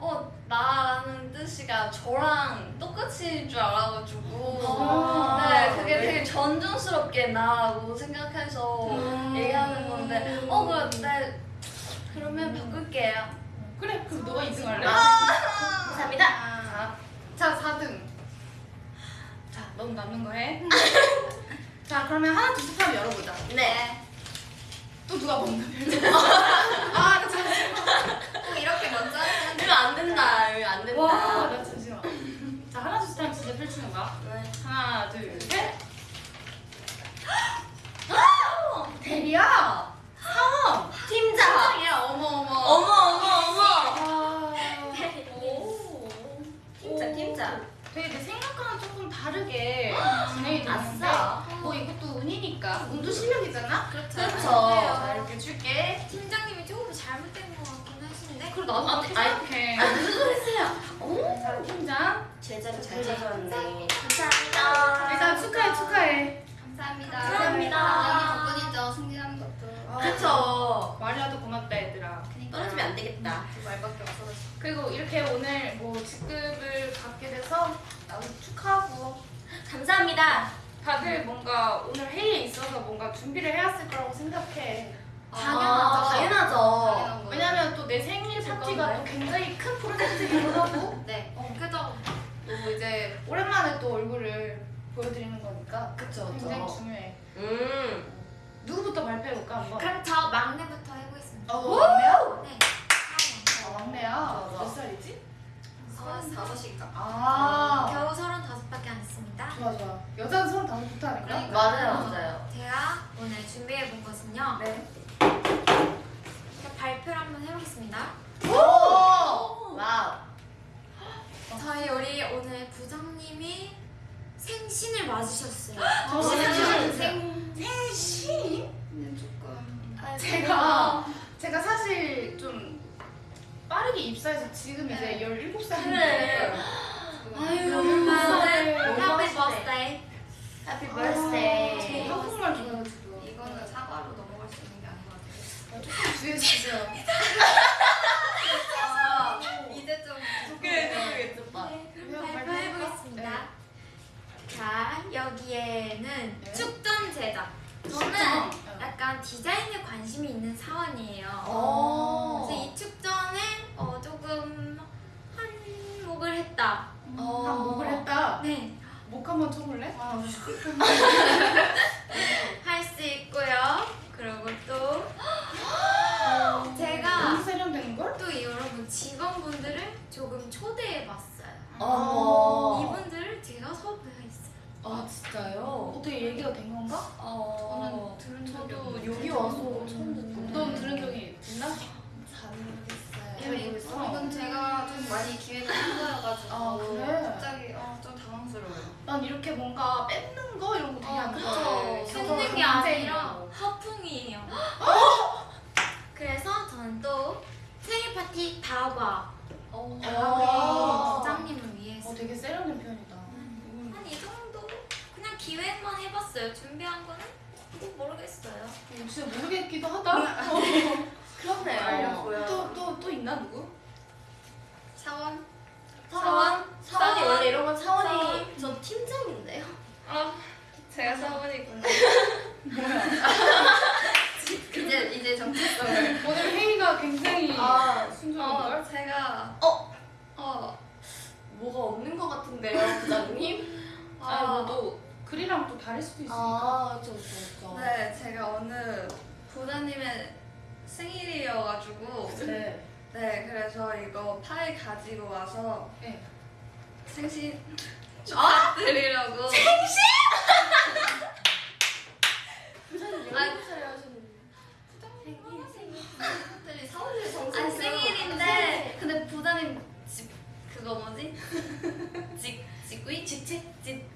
어. 어 나는 뜻이가 저랑 똑같이 줄 알아가지고. 아. 네 그게 되게 전중스럽게 나라고 생각해서 음. 얘기하는 건데. 어 그런데 그러면 바꿀게요. 그래 그럼 너가 2등 할래? 감사합니다. 자, 자 4등. 자, 넌 남는 거 해. 자, 그러면 하나 둘셋 하면 열어보자. 네. 또 누가 먼저 열어? 아, 나 잠시만. 꼭 이렇게 먼저 하는 이거 안 된다. 안 된다. 와, 나 잠시만. 자, 하나 둘 셋 하면 진짜 펼치는 거야. 네. 하나, 둘, 셋. 대리야. 상어. 팀장. 상이야. 어머 어머. 어머 어머 어머. 아, 오. 팀장 팀장. 되게 내 생각과는 조금 다르게 진행이 되는데 아싸. 뭐 이것도 운이니까 운도 실력이잖아. 그렇죠. 그렇죠. 자 이렇게 줄게. 팀장님이 조금 잘못된 것 같긴 하신데. 그리고 나도 아, 그렇게 아이, 생각해. 아 무슨 소리 했어요? 오. 자, 팀장. 제자리 잘 찾아왔네. 감사합니다. 일단 축하해, 축하해. 감사합니다. 감사합니다. 부장님 덕분이죠. 승진하는 것도. 그쵸. 말이라도 고맙다, 얘들아. 떨어지면 안 되겠다. 두 말밖에 없어서. 그리고 이렇게 오늘 뭐 직급을 갖게 돼서 나도 축하하고 감사합니다. 다들 뭔가 오늘 회의에 있어서 뭔가 준비를 해왔을 거라고 생각해. 당연하죠. 당연하죠. 당연한 거예요. 왜냐면 또 내 생일 파티가 또 굉장히 큰 프로젝트이기도 하고 네. 그죠? 또 이제 오랜만에 또 얼굴을 보여드리는 거니까 그쵸 굉장히 그쵸. 중요해. 음. 누구부터 발표해볼까 한번? 그럼 저 막내부터 해보겠습니다. 어, 막내야? 네. 아, 막내야. 몇 살이지? 서른 다섯인가? 아, 겨우 서른다섯밖에 안 했습니다. 좋아 좋아. 여자는 서른 다섯부터 하니까. 그러니까. 맞아요 맞아요. 제가 오늘 준비해 본 것은요. 네. 발표를 한번 해보겠습니다. 오. wow. 저희 우리 오늘 부장님이 생신을 맞으셨어요. 저 생신. 생 생신? 근데 조금. 아, 제가 제가 사실 좀 빠르게 입사해서 지금 이제 네. 17살인데 그래. 아유 너무 해피. 버스데이. 해피 저 birthday. 한국말 좋 주의해 주세요 아, 이제 좀. 그래 그래 좋다. 네, 그럼 그냥 발표해보겠습니다. 네. 자, 여기에는 네. 축전 제작. 저는 축전? 약간 디자인에 관심이 있는 사원이에요. 오. 그래서 이 축전에 어, 조금 한몫을 했다. 어. 한 목을 했다. 네, 목 한번 쳐볼래? 아, 할수 있고요. 그리고 조금 초대해봤어요. 어. 이분들을 제가 섭외했어요. 아 진짜요? 어떻게 얘기가 된 건가? 어. 저는 들은 적이 저도 없는데. 여기 와서 처음 듣는데. 넌 들은 적이 있나? 잘 모르겠어요. 잘 모르겠어. 이건 제가 좀 많이 한 거여가지고 아, 그래? 갑자기 어, 좀 당황스러워요. 난 이렇게 뭔가 뺏는 거 이런 거 되게 아, 안. 좋아해. 뺏는 게 아니라 허풍이에요. 그래서 저는 또 생일 파티 다과 어. 다과 부장님을 위해서 어, 되게 세련된 표현이다. 한이 정도 그냥 기획만 해봤어요. 준비한 거는 뭐 모르겠어요. 역시 모르겠기도 하다. 그렇네요. 알려고요. 또또 또 있나 누구? 사원? 사원? 사원이 사원? 원래 이런 건 사원이 사원? 저 팀장인데요. 아, 제가 사원이구나. 이제 이제 정체성을. 오늘 회의가 굉장히 아, 순조로운 걸? 어, 제가 어? 어, 뭐가 없는 것 같은데요, 부장님? 아, 뭐또 글이랑 또 다를 수도 있으니까. 아, 저, 저, 저. 네, 제가 오늘 부장님의 생일이어가지고 네. 네, 그래서 이거 파일 가지고 와서 네. 생신 축하드리려고. 부장님 아, 17살 하시는 생일 생일. 특별히 사원들 정신 아니, 생일인데 근데 부장님 집 그거 뭐지? 직 직위 직책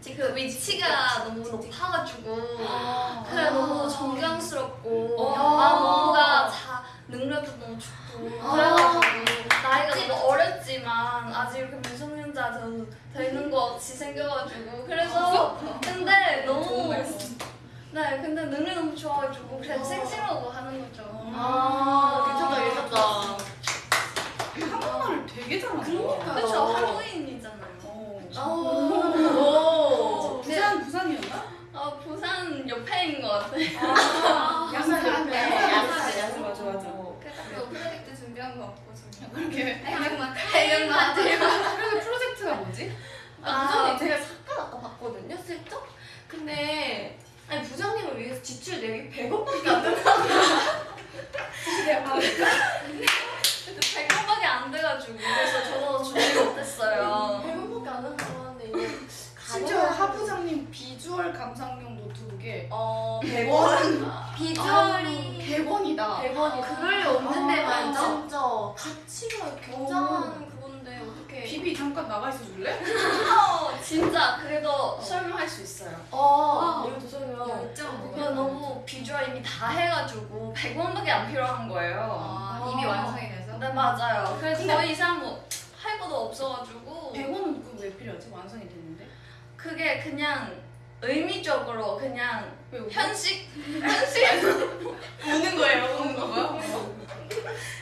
직그 위치가 너무 높아가지고 아, 그래 너무 존경스럽고 어. 아 뭔가 자 능력도 너무 좋고 아. 그래가지고 나이가 너무 어렸지만 아직 이렇게 미성년자 저 되는 거 같이 생겨가지고 그래서 근데 너무. 네 근데 능력 너무 좋아가지고 그래서 어. 생신하고 하는 거죠. 아, 괜찮다, 괜찮다. 한국말을 되게 잘한다. 그러니까요. 그렇죠 할로윈이잖아요. 어. 아, 오. 부산 부산이었나? 아 부산 옆에인 것 같아. 아, 양산 야산, 양산 야산, 맞아, 맞아. 그래서 프로젝트 준비한 거 같고 지금. 그렇게. 해명만 해명만 들고. 그래서 프로젝트가 뭐지? 아, 부장님 제가 잠깐 아까 봤거든요, 슬쩍? 근데, 아니, 부장님을 위해서 지출 내역이 100원밖에 안 된다고. 내가 100원밖에 안 돼가지고 그래서 저도 준비 못했어요. 100원밖에 안 한다고 하는데, 이게. 심지어 하부장님 비주얼 감상용 노트북에 어, 100원? 비주얼이 100원이다. 100원이. 그럴 리 없는데 아, 말이죠. 진짜. 가치가 굉장한 그건데, 어떻게. 비비 잠깐 나가 있어 줄래? 어, 진짜 그래도 설명할 수 있어요. 아, 이거 설명. 열정. 그냥 너무 비주얼 이미 다 해가지고 100원밖에 안 필요한 거예요. 아, 이미 완성이 돼서. 네 맞아요. 그래서 근데- 더 이상 뭐 할 것도 없어가지고 100원은 그왜 필요하지? 완성이 됐는데. 그게 그냥 의미적으로 그냥? 현식 현식 우는 거예요, 우는 거.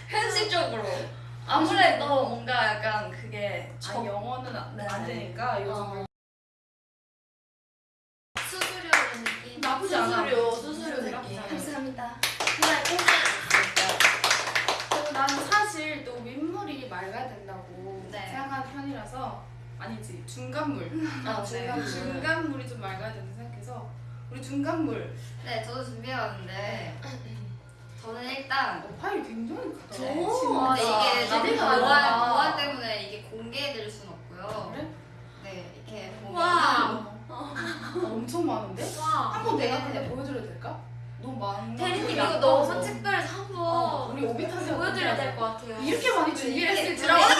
현실적으로 아무래도 뭔가 약간 그게 아, 적 영어는 안, 네. 안 되니까 요즘 어. 수수료 느낌. 나쁘지 않아. 수수료, 수수료 느낌. 감사합니다. 그날 그리고 나는 사실 또 윗물이 맑아야 된다고 네. 생각하는 편이라서 아니지 중간물 아, 네. 중간 중간물이 좀 맑아야 된다 생각해서 우리 중간물 네, 저도 준비해왔는데 저는 일단 어, 파일 굉장히 크다 네. 오, 근데 이게 진짜. 기대가 보안, 많다. 보안 때문에 이게 공개해드릴 순 없고요. 그래? 네, 이렇게 보면 와. 어, 엄청 많은데? 와. 한번 내가 근데 보여드려도 될까? 너무 많은 거 대리님 이거 안 너무. 특별해서 한번 어, 우리 오비타지 보여드려야 될 것 같아요. 이렇게 많이 준비를 이렇게 했을 줄 알았어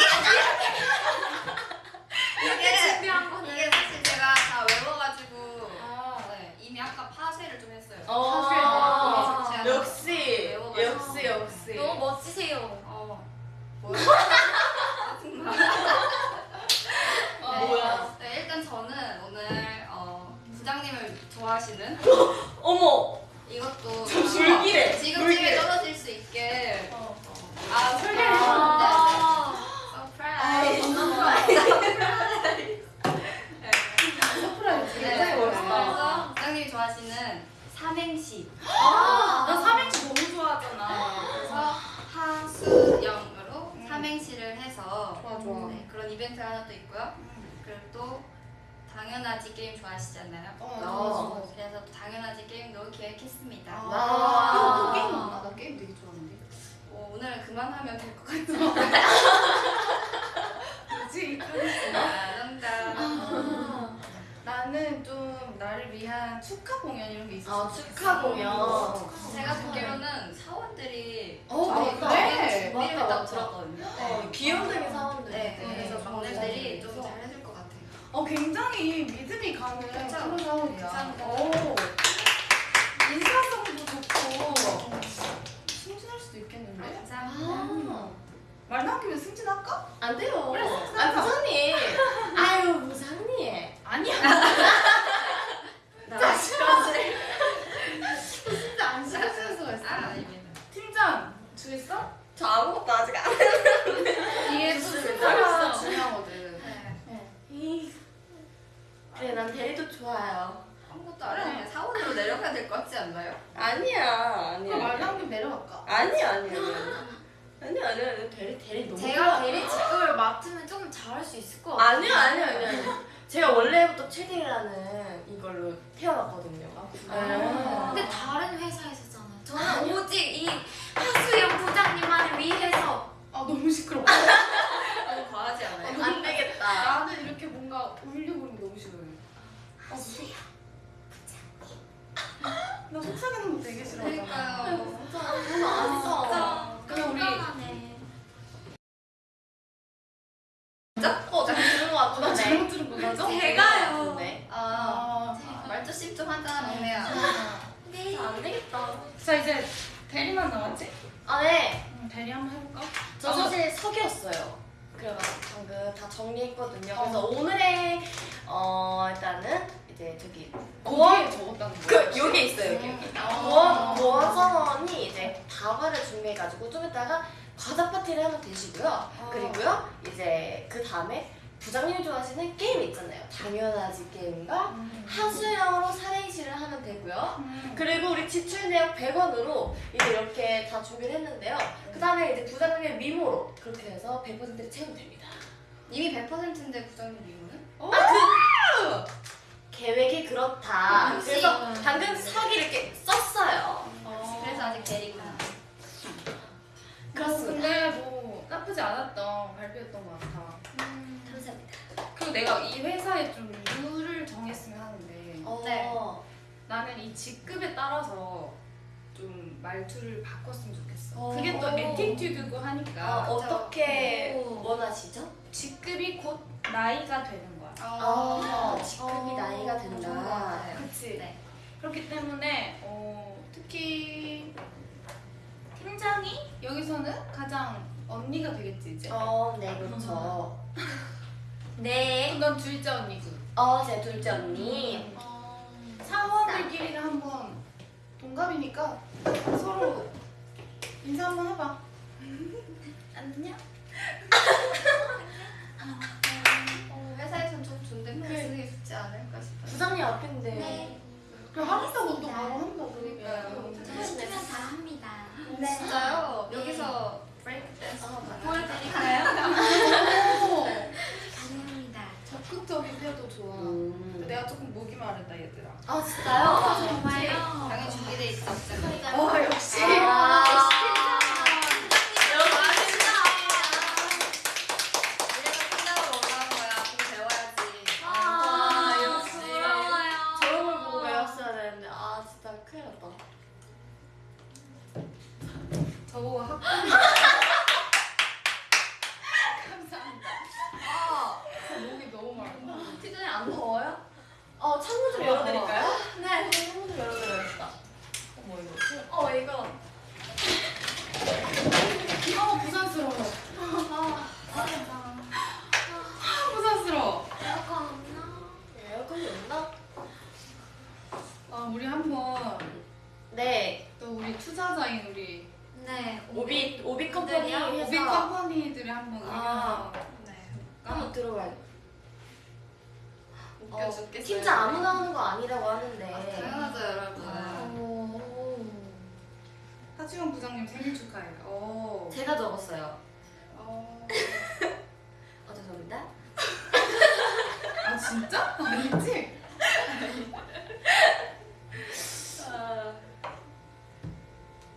이게 준비한 거는 이게 사실 제가 다 외워가지고 아, 네, 이미 아까 파쇄를 좀 했어요. 어, 제가 역시, 외워가지고. 역시, 역시. 너무 멋지세요. 어, 뭐야? 아, 네. 뭐야. 네, 일단 저는 오늘 어, 부장님을 좋아하시는 어머! 이것도 불길해, 지금. 집에 떨어질 수 있게 어. 아 설계를 아. surprise. surprise 네, 굉장히 멋있다. 그래서 부장님이 좋아하시는 삼행시. 나 삼행시 너무 좋아하잖아 그래서 하수영으로 음. 삼행시를 해서 좋아 좋아 네, 그런 이벤트가 하나 또 있고요. 그리고 당연하지 게임 좋아하시잖아요. 어, 아. 그래서 또 당연하지 게임도 기획했습니다. 아, 아. 또, 또 게임. 나 게임 되게 좋아하는데. 뭐 오늘 그만하면 될 것 같아요. 그치? 아, 농담. 아, 나는 좀 나를 위한 축하 공연 이런 게 있었어. 아 축하 공연. 제가 듣기로는 사원들이 어, 그래? 준비를 맞다, 했다고 맞다. 들었거든요. 어, 귀염둥이 사원들. 네, 그래서 네. 막내들이 좀 그래서- 잘해줄 것 같아요. 어, 굉장히 믿음이 가는? 그런 사원이야. 오. 인사성도 좋고 승진할 수도 있겠는데? 감사합니다. 아, 말 나온 김에 승진할까? 안 돼요. 그래, 아 부장님. 아유 부장님. 아니야. 나 시끄러지. 진짜 안 신경 쓰는 수가 있어. 아, 아닙니다. 팀장 주있어? 저 아무것도 아직 안. 이게 또 말이야. 중요하거든. 네. 이. 그래 난 대리도 좋아요. 아무것도 안 하면 사원으로 내려가야 될 것 같지 않나요? 아니야 그럼 아니야. 말 나온 김에 내려갈까? 아니야 아니야 아니야. 아니야 아니야 아니야. 대리 대리 너무. 제가. 대리 직급을 맡으면 조금 잘할 수 있을 것 같아요. 아니요 아니요 아니요. 제가 원래부터 최대라는 이걸로 태어났거든요. 아, 근데 다른 회사에서잖아요. 저는 오직 이 하수영 부장님만을 위해서 아 너무 시끄러워. 너무 과하지 않아요? 안 되겠다. 나는 이렇게 뭔가 울리고 그러는 게 너무 싫어해. 아, 무슨- 나 속삭이는 거 되게 싫어하잖아. 그러니까요. 안 써. 그럼 우리 깜깜하네. 어, 나 들은 거나 같은데. 잘못 들은 거 맞아? 제가요. 네. 아, 아, 말조심 좀 하자, 막내야. 네. 안 되겠다. 자 이제 대리만 남았지? 아 네. 응, 대리 한번 해볼까? 저 사실 석이었어요. 그래가지고 방금 다 정리했거든요. 그래서 어. 오늘의 어 일단은 이제 저기 고원 적었다는 그 거야. 여기 있어요 여기 여기. 아. 고원 고원 선원이 이제 다과를 준비해가지고 좀 이따가 과자 파티를 하면 되시고요. 그리고요 이제 그 다음에 부장님이 좋아하시는 게임 있잖아요. 당연하지 게임과 음. 하수영으로 사행시를 하면 되고요. 음. 그리고 우리 지출 내역 100원으로 이제 이렇게 다 준비를 했는데요. 그 다음에 이제 부장님의 미모로 그렇게 해서 100%를 채우면 됩니다. 이미 100%인데 부장님 이유는? 아, 그 계획이 그렇다. 역시. 그래서 방금 석이 이렇게 썼어요. 어. 그래서 아직 대리구나. 그렇습니다. 근데 뭐 나쁘지 않았던 발표였던 것 같아. 감사합니다. 그리고 내가 이 회사에 좀 룰을 정했으면 하는데 어, 네. 나는 이 직급에 따라서 좀 말투를 바꿨으면 좋겠어. 어. 그게 또 attitude고 하니까 아, 어떻게 오. 원하시죠? 직급이 곧 나이가 되는 아, 어. 직급이 나이가 좋은 것 된다. 그치? 네. 그렇기 때문에 어, 특히 팀장이 여기서는 가장 언니가 되겠지 이제. 어, 네, 그렇죠. 네. 넌 둘째 언니고. 어, 제 둘째 언니. 사원들끼리는 한번 동갑이니까 서로 인사 한번 해봐. 안녕. 어, 회사에선 좀 존댓말 쓰는 게 좋지 않을까 싶어요. 부장님 앞인데. 네. 그럼 하겠다고 또 바로 한다 그러니까요. 그러니까. 시키면 다 합니다. 네. 진짜요? 네. 여기서 브레이크 댄스 아, 보여드릴까요? 오, 가능합니다. 적극적인 태도 좋아. 음. 내가 조금 목이 마르다 얘들아. 아, 진짜요? 정말요? 당연히 준비돼 있어. 와 역시. 아, 진짜? 아니지?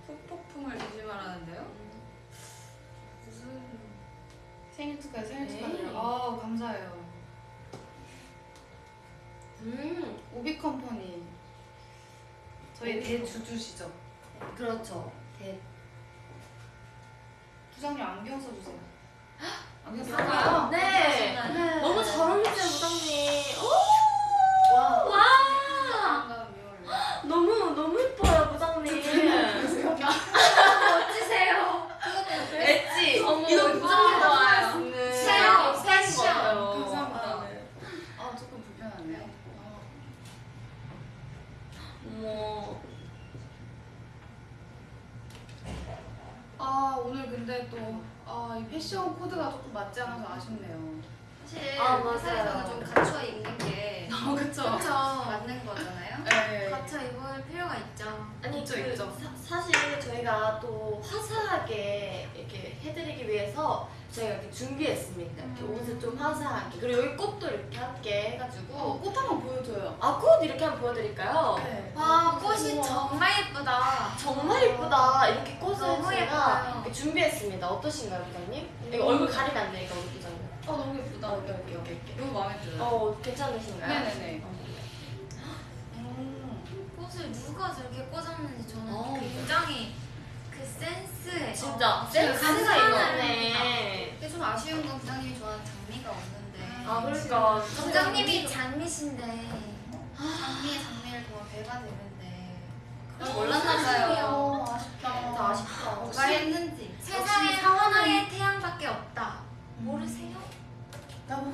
폭폭풍을 아, 조심하라는데요? 무슨 생일 축하 생일 네. 축하 아 감사해요 음 오비컴퍼니 저희 대주주시죠? 그렇죠 대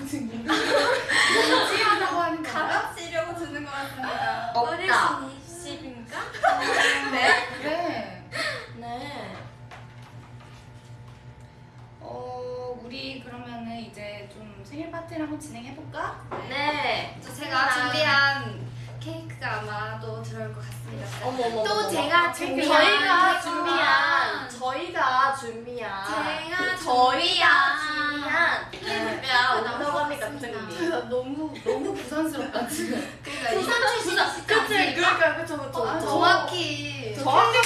무슨 인간 지하다고 하는 가라치려고 주는 것 같습니다. 없다. 20인가? 네. 네. 네. 어 우리 그러면은 이제 좀 생일 파티를 한번 진행해 볼까? 네. 네. 제가 준비한 팩트가 아마 또 들어올 것 같습니다. 어머, 어머, 또 제가 준비한 저희가 준비한 저희가 준비한 제가 저희가 준비한 준비한 오너감이 같은 게 너무 너무 부산스럽다 지금. 그러니까 부산 출신 그치 그쵸 그쵸 어, 아, 그쵸. 정확히 정확히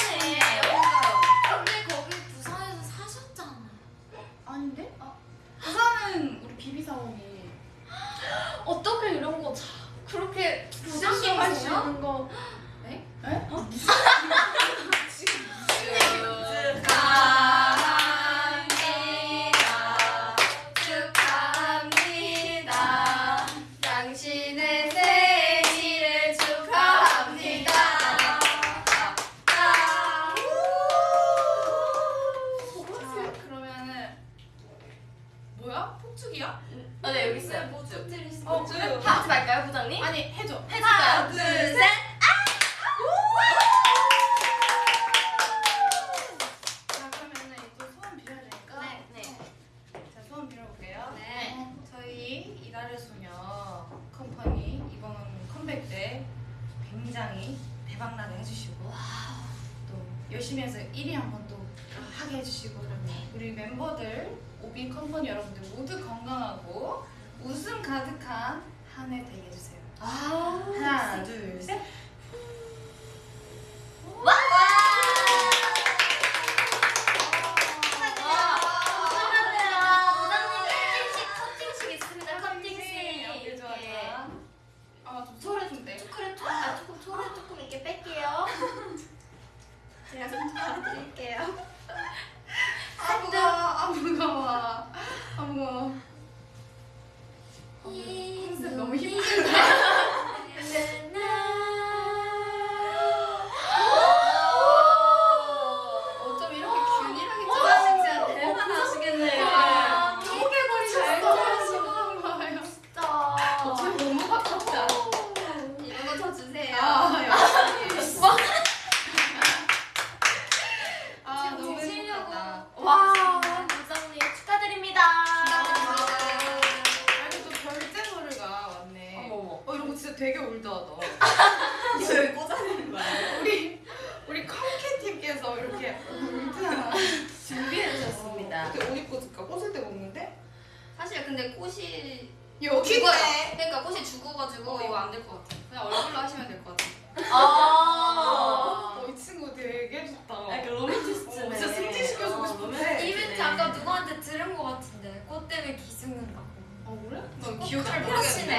기억 잘 모르겠네. 모르겠네.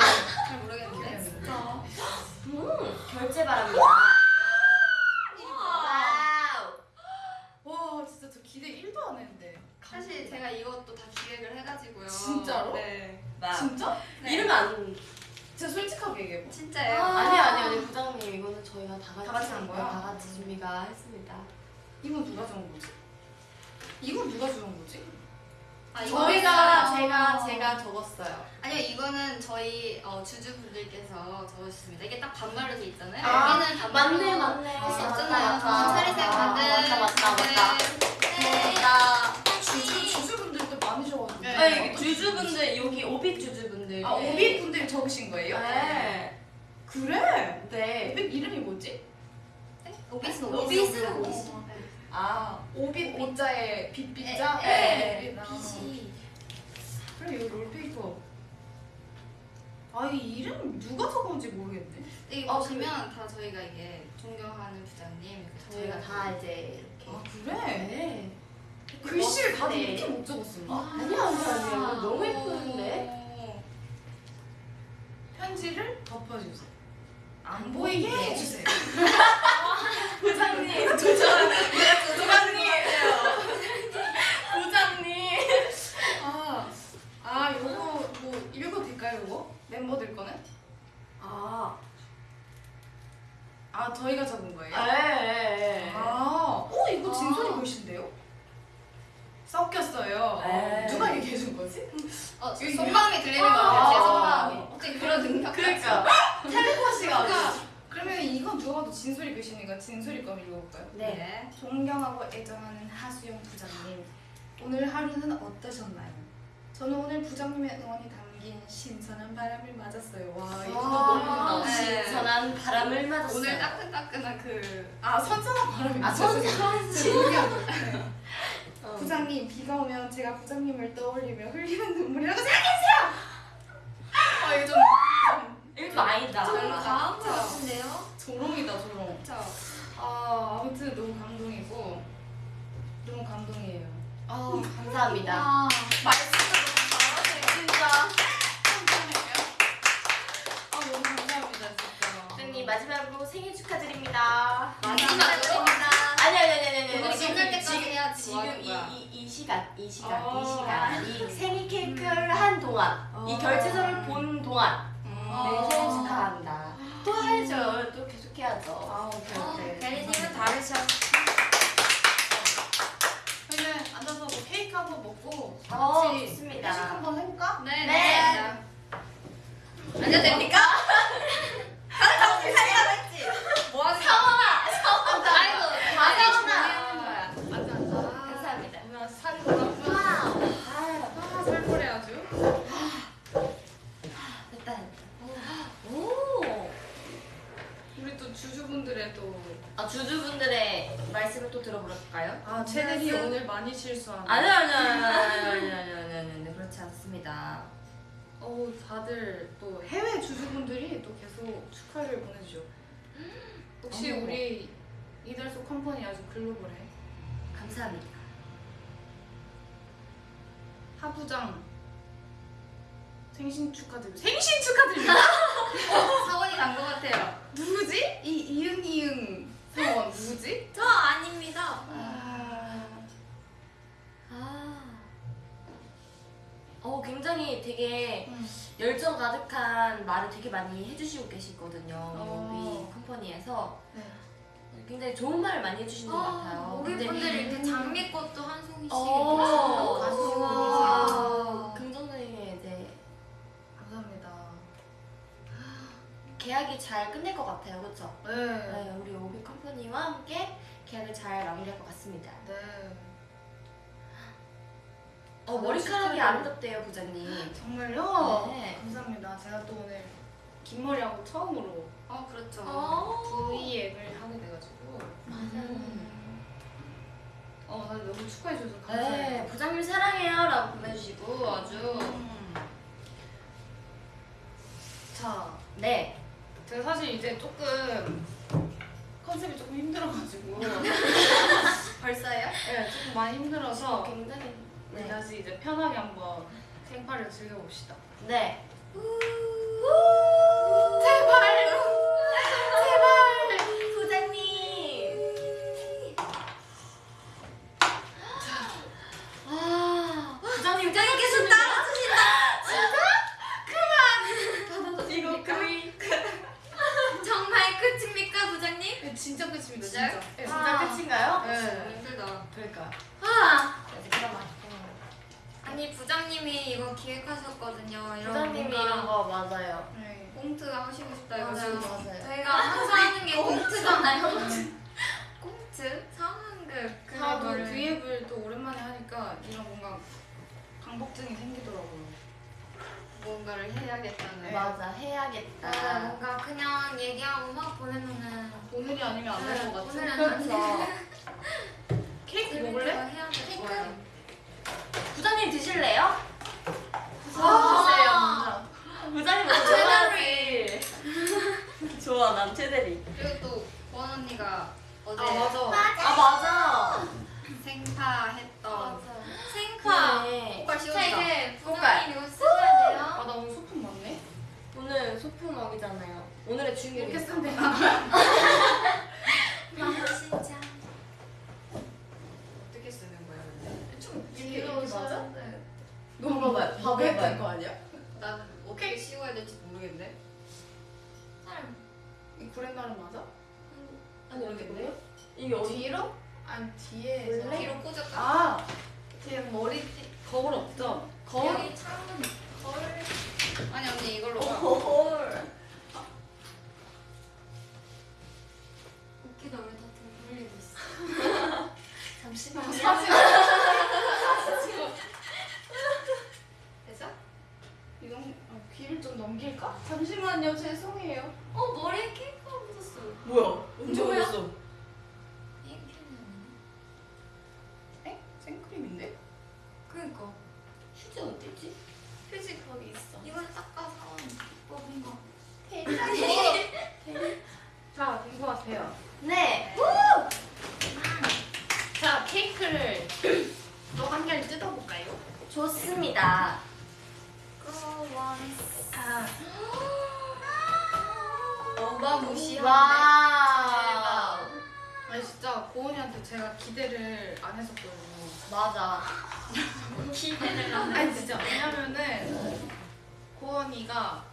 잘 모르겠는데. 진짜. 음, 결제 바랍니다. 와우. 와 진짜 저 기대 1도 안 했는데. 사실 제가 이것도 다 기획을 해가지고요. 진짜로? 네. 진짜? 네. 이러면 안. 진짜 솔직하게 얘기해봐. 진짜예요. 아, 아니 아니 아니 부장님 이거는 저희가 다 같이 다 같이 한 거야? 다 같이 준비가 했습니다. 이건 누가 정한 거지? 이건 누가 정한 거지? 아, 저희가 제가 제가 적었어요. 아니요 이거는 저희 어, 주주분들께서 적으셨습니다. 이게 딱 반말로 돼 있잖아요. 아, 여기는 반말로 맞네 맞네. 할수 맞다, 없잖아요. 맞다. 아, 다들. 맞다 맞다 맞다. 네. 맞다. 주주 주주분들도 많으셔가지고. 네. 아니 주주분들 여기 오빛 주주분들. 아 오빛 분들이 적으신 거예요? 네. 그래? 네. 오비 이름이 뭐지? 오비스 오비스. 오비스. 아 오비 오자에 빛빛자. 네. 빛이 그래 여기 롤페이퍼. 아 이 이름 누가 적은지 모르겠네. 여기 어, 보시면 다 저희가 이게 존경하는 부장님 저희가 다 이제 이렇게. 아 그래? 네. 글씨를 다들 네. 이렇게 못 적었었나? 아니야 아니야 아니야. 너무 예쁜데. 어. 편지를 덮어주세요. 안 보이게 해주세요. 부장님. 부장님. 부장님. 아, 아 요거 뭐 읽어도 될까요 요거? 멤버들 거는? 아. 아 저희가 적은 거예요? 네. 아, 어 이거 진솔이 아. 글씨인데요? 섞였어요. 네. 누가 얘기해 준 거지? 어, 여기 속마음이 들리는 거 아. 같아요. 제 속마음이. 어떻게 그런 능력? 그러니까 텔레파시가 어디? 그러면 이건 누가 봐도 진솔이 글씨니까 진솔이 거 읽어볼까요? 네. 존경하고 애정하는 하수영 부장님, 오늘 하루는 어떠셨나요? 저는 오늘 부장님의 응원이 담 긴 신선한 바람을 맞았어요. 와 이거 너무 아. 네. 신선한 바람을 맞았어요. 오늘 따끈따끈한 그 아 선선한 바람이 아 선선 죄송해요. 어. 부장님 비가 오면 제가 부장님을 떠올리며 흘리는 눈물이라고 생각했어요. 아 이거 좀, 좀 이거 아니다. 좀 과한 것 같은데요? 조롱이다 조롱. 그쵸? 아 아무튼 너무 감동이고 너무 감동이에요. 아 감사합니다. 아, 말씀도 너무 잘하세요. 진짜. 아 너무 감사합니다 진짜. 부장님 마지막으로 생일 축하드립니다. 마지막입니다. 아니 아니 아니 아니 지금, 끝날 때까지 지금, 해야지. 지금 뭐 하는 이, 거야? 이, 이 시간 이 시간 어. 이 시간 이 생일 케이크를 한 동안 이 어. 결제서를 본 동안 음. 네 생일 축하합니다. 또 해야죠. 또 계속 해야죠. 아 오케이 오케이. 대리님은 다르셔. 그러면 앉아서 뭐 케이크 한번 먹고 어, 같이 좋습니다. 회식 한번 해볼까? 네. 네. 앉아도 됩니까? 뭐 하는 사원아 사원아. 아이고, 다 사원아. 거야. 앉아 앉아. 감사합니다. 뭐야 살이. wow. 아 살벌해 아주. 됐다. 오. 우리 또 주주분들의 또. 아 주주분들의 말씀을 또 들어볼까요? 아 쟤들이 오늘 많이 실수하네. 아니요 아니요 아니요 아니요 아니요 아니요 아니요 그렇지 않습니다. 어우 다들 또 해외 주주분들이 또 계속 축하를 보내주죠. 역시 어머. 우리 이달소 컴퍼니 아주 글로벌해. 감사합니다. 하부장 생신 축하드립니다. 생신 축하드립니다. 사원이 난것 같아요. 누구지? 이 이응 이응 사원 누구지? 저 아닙니다. 아, 아. 어 굉장히 되게 음. 열정 가득한 말을 되게 많이 해주시고 계시거든요. 어. 우리 컴퍼니에서 네. 굉장히 좋은 말을 많이 해주시는 것 같아요. 우리 근데- 분들 이렇게 장미꽃도 한 송이씩 어. 가지고. 긍정적인 이제 감사합니다. 계약이 잘 끝낼 것 같아요, 그렇죠? 네. 네, 우리 오비 컴퍼니와 함께 계약을 잘 마무리할 것 같습니다. 네. 어, 머리카락이 아름답대요, 부장님. 정말요? 네. 감사합니다. 제가 또 오늘 긴 머리하고 처음으로 어 그렇죠. 어. V앱을 하게 돼가지고 음. 어 다들 너무 축하해줘서 네, 감사해요. 부장님 사랑해요 라고 보내주시고 아주 음. 2차. 네. 제가 사실 이제 조금 컨셉이 조금 힘들어가지고 벌써요? 네, 조금 많이 힘들어서 굉장히. 우리 네. 다시 이제 편하게 한번 생파를 즐겨봅시다. 네. 고은이한테 제가 기대를 안 했었거든요. 맞아. 기대를 안 아니 진짜 왜냐면은 고은이가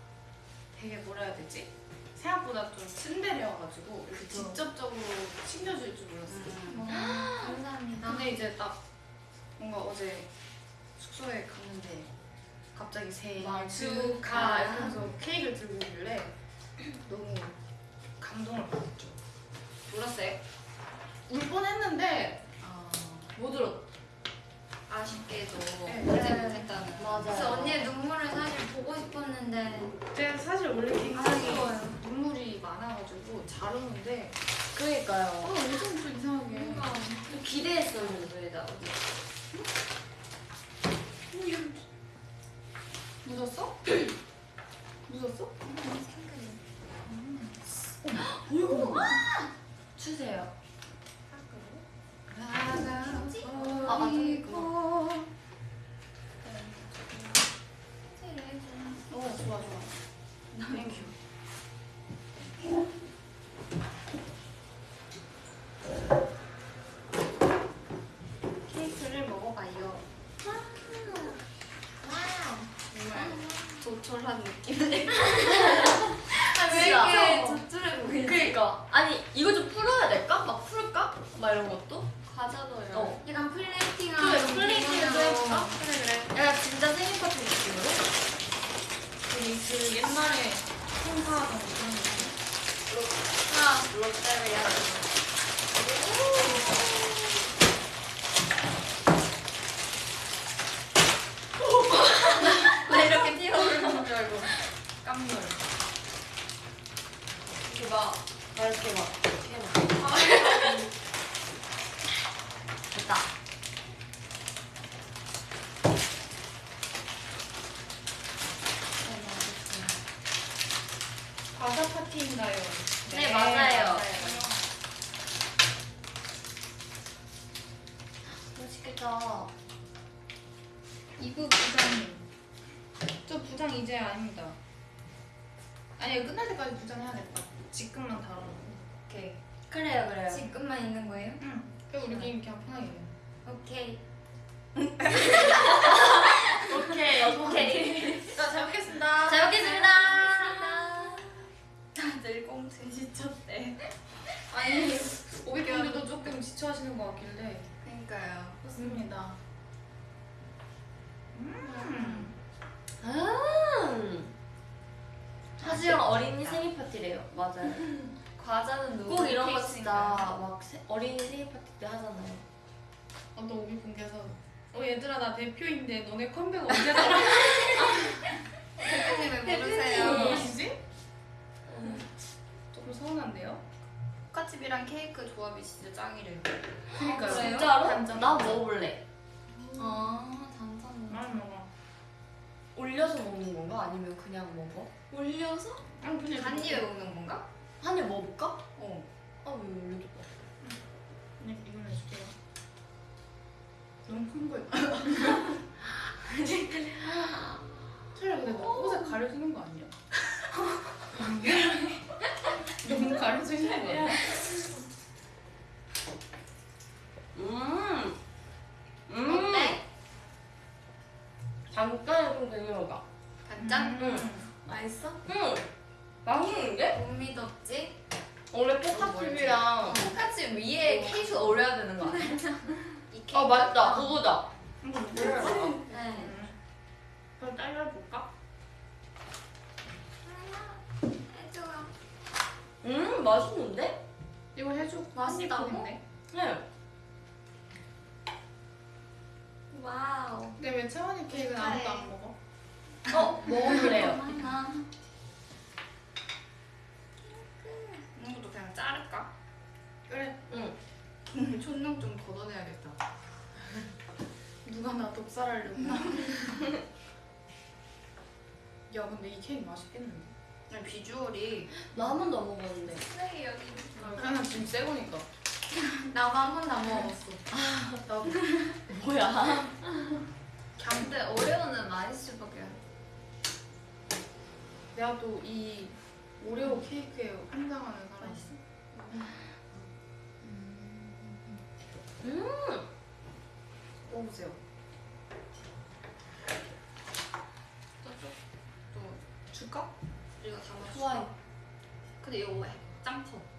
되게 뭐라 해야 되지? 생각보다 좀 츤데레여가지고 이렇게 그쵸. 직접적으로 챙겨줄 줄 몰랐어요. 음. 감사합니다. 근데 이제 딱 뭔가 어제 숙소에 갔는데 갑자기 막 축하 이러면서 케이크를 들고 오길래 너무 감동을 받았죠. 울었어요? 울 뻔했는데 못 들었. 아쉽게도 네. 울지 못했다는. 맞아요. 그래서 언니의 눈물을 사실 보고 싶었는데 제가 사실 원래 굉장히 아쉬워요. 눈물이 많아가지고 잘 우는데 어 그러니까요. 엄청 좀 이상하게 뭔가 기대했었는데 나 어제. 묻었어? 묻었어? 주세요. 나가 아, 맞아. 버리고 어 좋아 좋아 땡큐 케이크를 먹어봐요 정말 조촐한 느낌이네 왜 이렇게 조촐해 보이지? 그러니까 아니 이거 좀 풀어야 될까? 막 풀까? 막 이런 것도? 과자 넣어요. 어. 약간 플레이팅한 그래, 플레이팅을 좀 해볼까? 그래 그래. 약간 진짜 생일 파티 느낌으로? 그, 그 옛날에 행사하던 그런 느낌 하나 롯데리아. 왜 이렇게 튀어오르는 줄 알고. 깜놀 이렇게 막, 막 이렇게 막 이렇게 해 맛있다. 과자 파티인가요? 네, 네 맞아요. 맞아요. 멋있겠다. 이부 부장님. 저 부장 이제 아닙니다. 아니 끝날 때까지 부장 해야 될것 같아. 지금만 다뤄. 오케이. 그래요, 그래요. 지금만 있는 거예요? 응. 게임 그냥 편하게 해. 오케이. 오케이 오케이. 자, 잘 먹겠습니다. 잘 먹겠습니다. 다들 꽁트 지쳤대. 아니, 오백분들도 조금 지쳐하시는 것 같길래. 그러니까요. 좋습니다. 음. 음. 하지영 어린이 생일 파티래요. 맞아요. 과자는 누구? 꼭 이런 거? 진짜 막 세- 어린이 생일 파티 때 하잖아요. 어떤 오백분께서 어 얘들아 나 대표인데 너네 컴백 언제 나와? 대표님을 모르세요. 무엇이지? 조금 서운한데요? 포카칩이랑 케이크 조합이 진짜 짱이래요. 그니까요. 그래요? 진짜로? 단짠. 나 먹어볼래. 아, 단짠. 많이 먹어. 올려서 먹는 건가? 아니면 그냥 먹어? 올려서? 아니 그냥 한 입에 먹는 건가? 한 입 먹어볼까? 어. 아 왜 올려줘? 그냥 이걸 해줄게요. 너무 큰 거예요. 차라리 근데 너 옷에 가려지는 거 아니야? 너무 가려지는 거 아니야? 음. 음. 어때? 잠깐 좀 되게 먹어. 단짠? 응. 맛있어? 응. 맛있는데? 못 믿었지? 원래 포카칩이랑 포카칩 위에 케이크 올려야 되는 거 아니야? 이 케이크. 아 맞다 그거다. 이거 네. 그럼 잘라볼까? 해줘요. 음 맛있는데? 이거 해줘. 맛있다고? 네. 와우. 근데 왜 채원이 케이크는 아무도 안 먹어? 어 먹어볼래요. 많아. 이런 것도 그냥 자를까? 그래. 응. 촌농 좀 걷어내야겠다. 누가 나 독살하려고. 야 근데 이 케이크 맛있겠는데? 그냥 비주얼이 나 한 번도 안 먹었는데. 쓰레기 여기. 하나 지금 새 거니까. 나만 한 번도 안 먹어봤어. 나도. 뭐야? 근데 오레오는 맛있을 밖에 안 내가 또 이 오레오 케이크에 환장하는 음. 먹어보세요. 또 줄까? 이거 다 맛있어. 좋아요. 근데 이거 왜? 짱 커.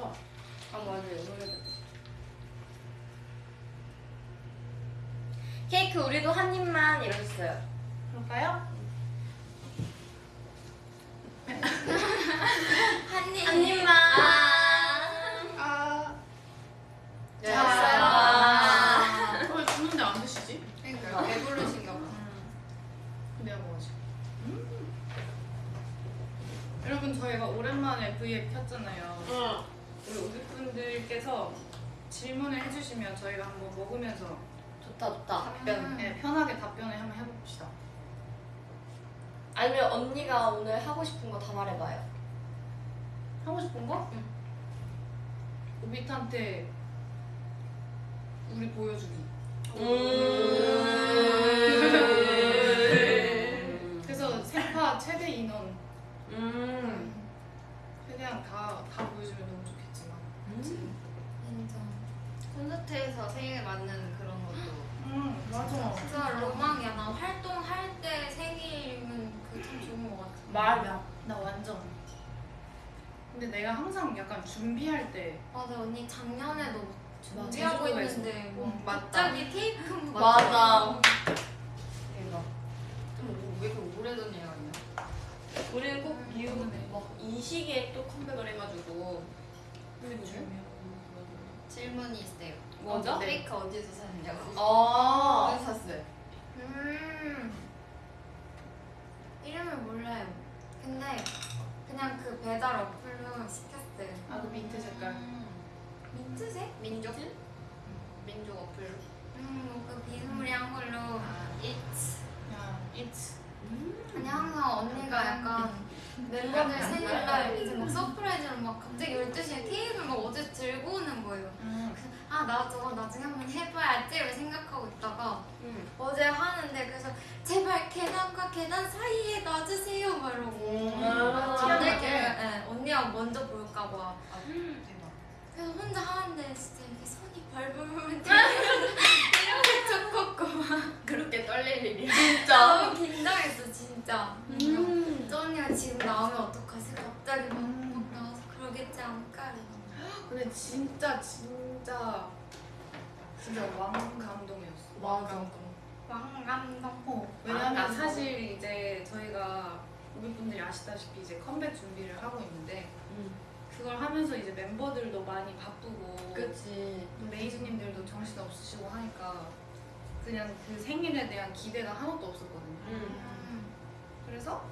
써. 아 맞아요. 노래도. 케이크 우리도 한 입만 이러셨어요. 그럴까요? 한 입. 한 입만. 아. 네. 아. 왜 주는데 안 드시지? 그러니까 배부르신가 봐. 내가 먹어야지. 음. 여러분 저희가 오랜만에 V앱 켰잖아요. 있으면 저희가 한번 먹으면서 좋다 좋다. 답변, 네, 편하게 답변을 한번 해봅시다. 아니면 언니가 오늘 하고 싶은 거 다 말해봐요. 싶은 거? 응. 오빛한테 우리 보여주기. 음. 그래서 세파 최대 인원 음. 최대한 다, 다 보여주면 너무 좋겠지만. 인정. 콘서트에서 생일 맞는 그런 것도 음 맞아. 진짜 로망이야. 나 활동할 때 생일이면 그참 좋은 것 같아. 말이야. 나 완전. 근데 내가 항상 약간 준비할 때 맞아 언니 작년에도 막 준비하고 제주도가 있는데 뭐 응, 갑자기 케이크 맞아. 대박. 좀왜 이렇게 오래전 얘기 아니야? 우리는 꼭 음, 미국 그러네. 막이 시기에 또 컴백을 해가지고. 질문이 있어요. 뭐죠? 케이크 어디서 샀냐고. 아. 어디서 샀어요? 음 이름을 몰라요. 근데 그냥 그 배달 어플로 시켰어요. 아그 밑에 색깔. 민트색? 민족? 민족 어플로. 음 그 비스무리한 걸로 아, Eats. 야 Eats 아니 항상 언니가 약간 멤버들 생일날 이제 막 surprise로 막 갑자기 12시에 케이크를 막 어제 들고 오는 거예요. 음. 아 나 저거 나중에 한번 해봐야지 이렇게 생각하고 있다가 음. 어제 하는데 그래서 제발 계단과 계단 사이에 놔주세요 막 이러고 아, 언니께 네, 언니가 먼저 볼까봐 아, 대박. 그래서 혼자 하는데 진짜 이렇게 손이 발부르면 이렇게 쳤고 막 그렇게 떨릴 일이야. 너무 긴장했어 진짜 음. 저 언니가 지금 나오면 어떡하지 갑자기 막, 음. 막 나와서 그러겠지 않을까 이러고 근데 진짜 진짜 진짜 왕 감동이었어. 왕 맞아. 감동. 왕감동 어, 왜냐면 왕 감동. 사실 이제 저희가 우리 분들이 아시다시피 이제 컴백 준비를 하고 있는데 음. 그걸 하면서 이제 멤버들도 많이 바쁘고 그치. 또 레이즈님들도 정신 없으시고 하니까 그냥 그 생일에 대한 기대가 하나도 없었거든요. 음. 그래서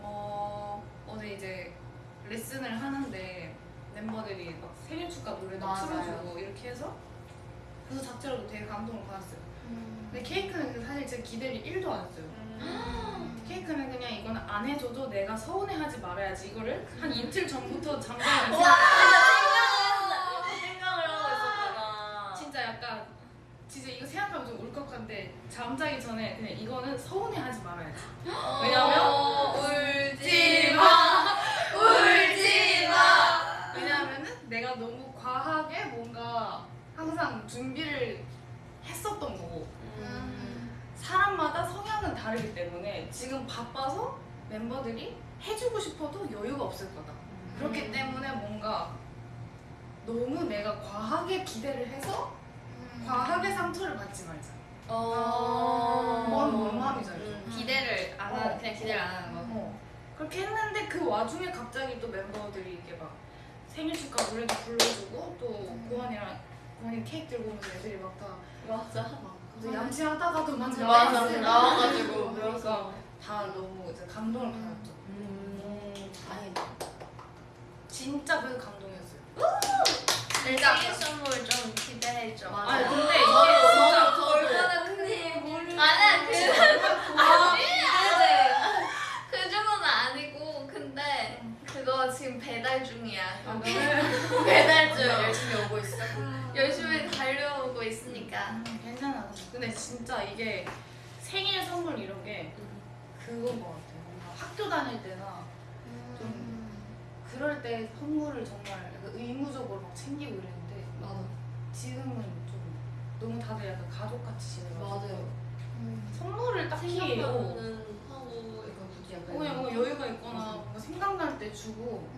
어, 어제 이제 레슨을 하는데 멤버들이 막 생일 축하 노래도 맞아요. 틀어주고 이렇게 해서 그래서 자체로도 되게 감동을 받았어요. 음. 근데 케이크는 그 사실 제 기대를 1도 안 했어요. 음. 케이크는 그냥 이건 안 해줘도 내가 서운해하지 말아야지 이거를 한 이틀 전부터 잠깐 와. 생각을 하고 있었구나. 진짜 약간 진짜 이거 생각하면 좀 울컥한데 잠자기 전에 그냥 이거는 서운해하지 말아야지. 왜냐면 어, 울지 마. 과하게 뭔가 항상 준비를 했었던 거고 음. 사람마다 성향은 다르기 때문에 지금 바빠서 멤버들이 해주고 싶어도 여유가 없을 거다. 그렇기 때문에 뭔가 너무 내가 과하게 기대를 해서 음. 과하게 상처를 받지 말자. 어. 뭔? 음. 기대를 안 하는 어. 그냥 기대를 안 하는 거. 어. 그렇게 했는데 그 와중에 갑자기 또 멤버들이 이렇게 막 생일 축하 노래도 불러주고 또 음. 고환이랑 고환이 케이크 들고 오면서 애들이 막 다 맞아. 갑자기 얌치하다가도 막 맞아. 맞아. 댄스 나와가지고. 그러니까 다 너무 이제 감동을 받았죠. 음. 다행이다. 진짜 그래서 감동이었어요. 일단 생일 선물 좀 기대해줘. 맞아. 아니 근데 이게 진짜 저도, 저도. 얼마나 그 아, 그 정도는 아니고 근데 그거 지금 배달 중이야. 아, 그래? 배달 중. 열심히 오고 있어. 열심히 달려오고 있으니까. 음, 괜찮아. 근데 진짜 이게 생일 선물 이런 게 그건 것 같아요. 학교 다닐 때나 좀 그럴 때 선물을 정말 의무적으로 막 챙기고 이랬는데 맞아. 지금은 좀 너무 다들 약간 가족같이 지내가지고 맞아요. 선물을 딱히 어, 생각나면은 하고 이거 굳이 약간. 그냥 뭐 여유가 있거나 뭔가 생각날 때 주고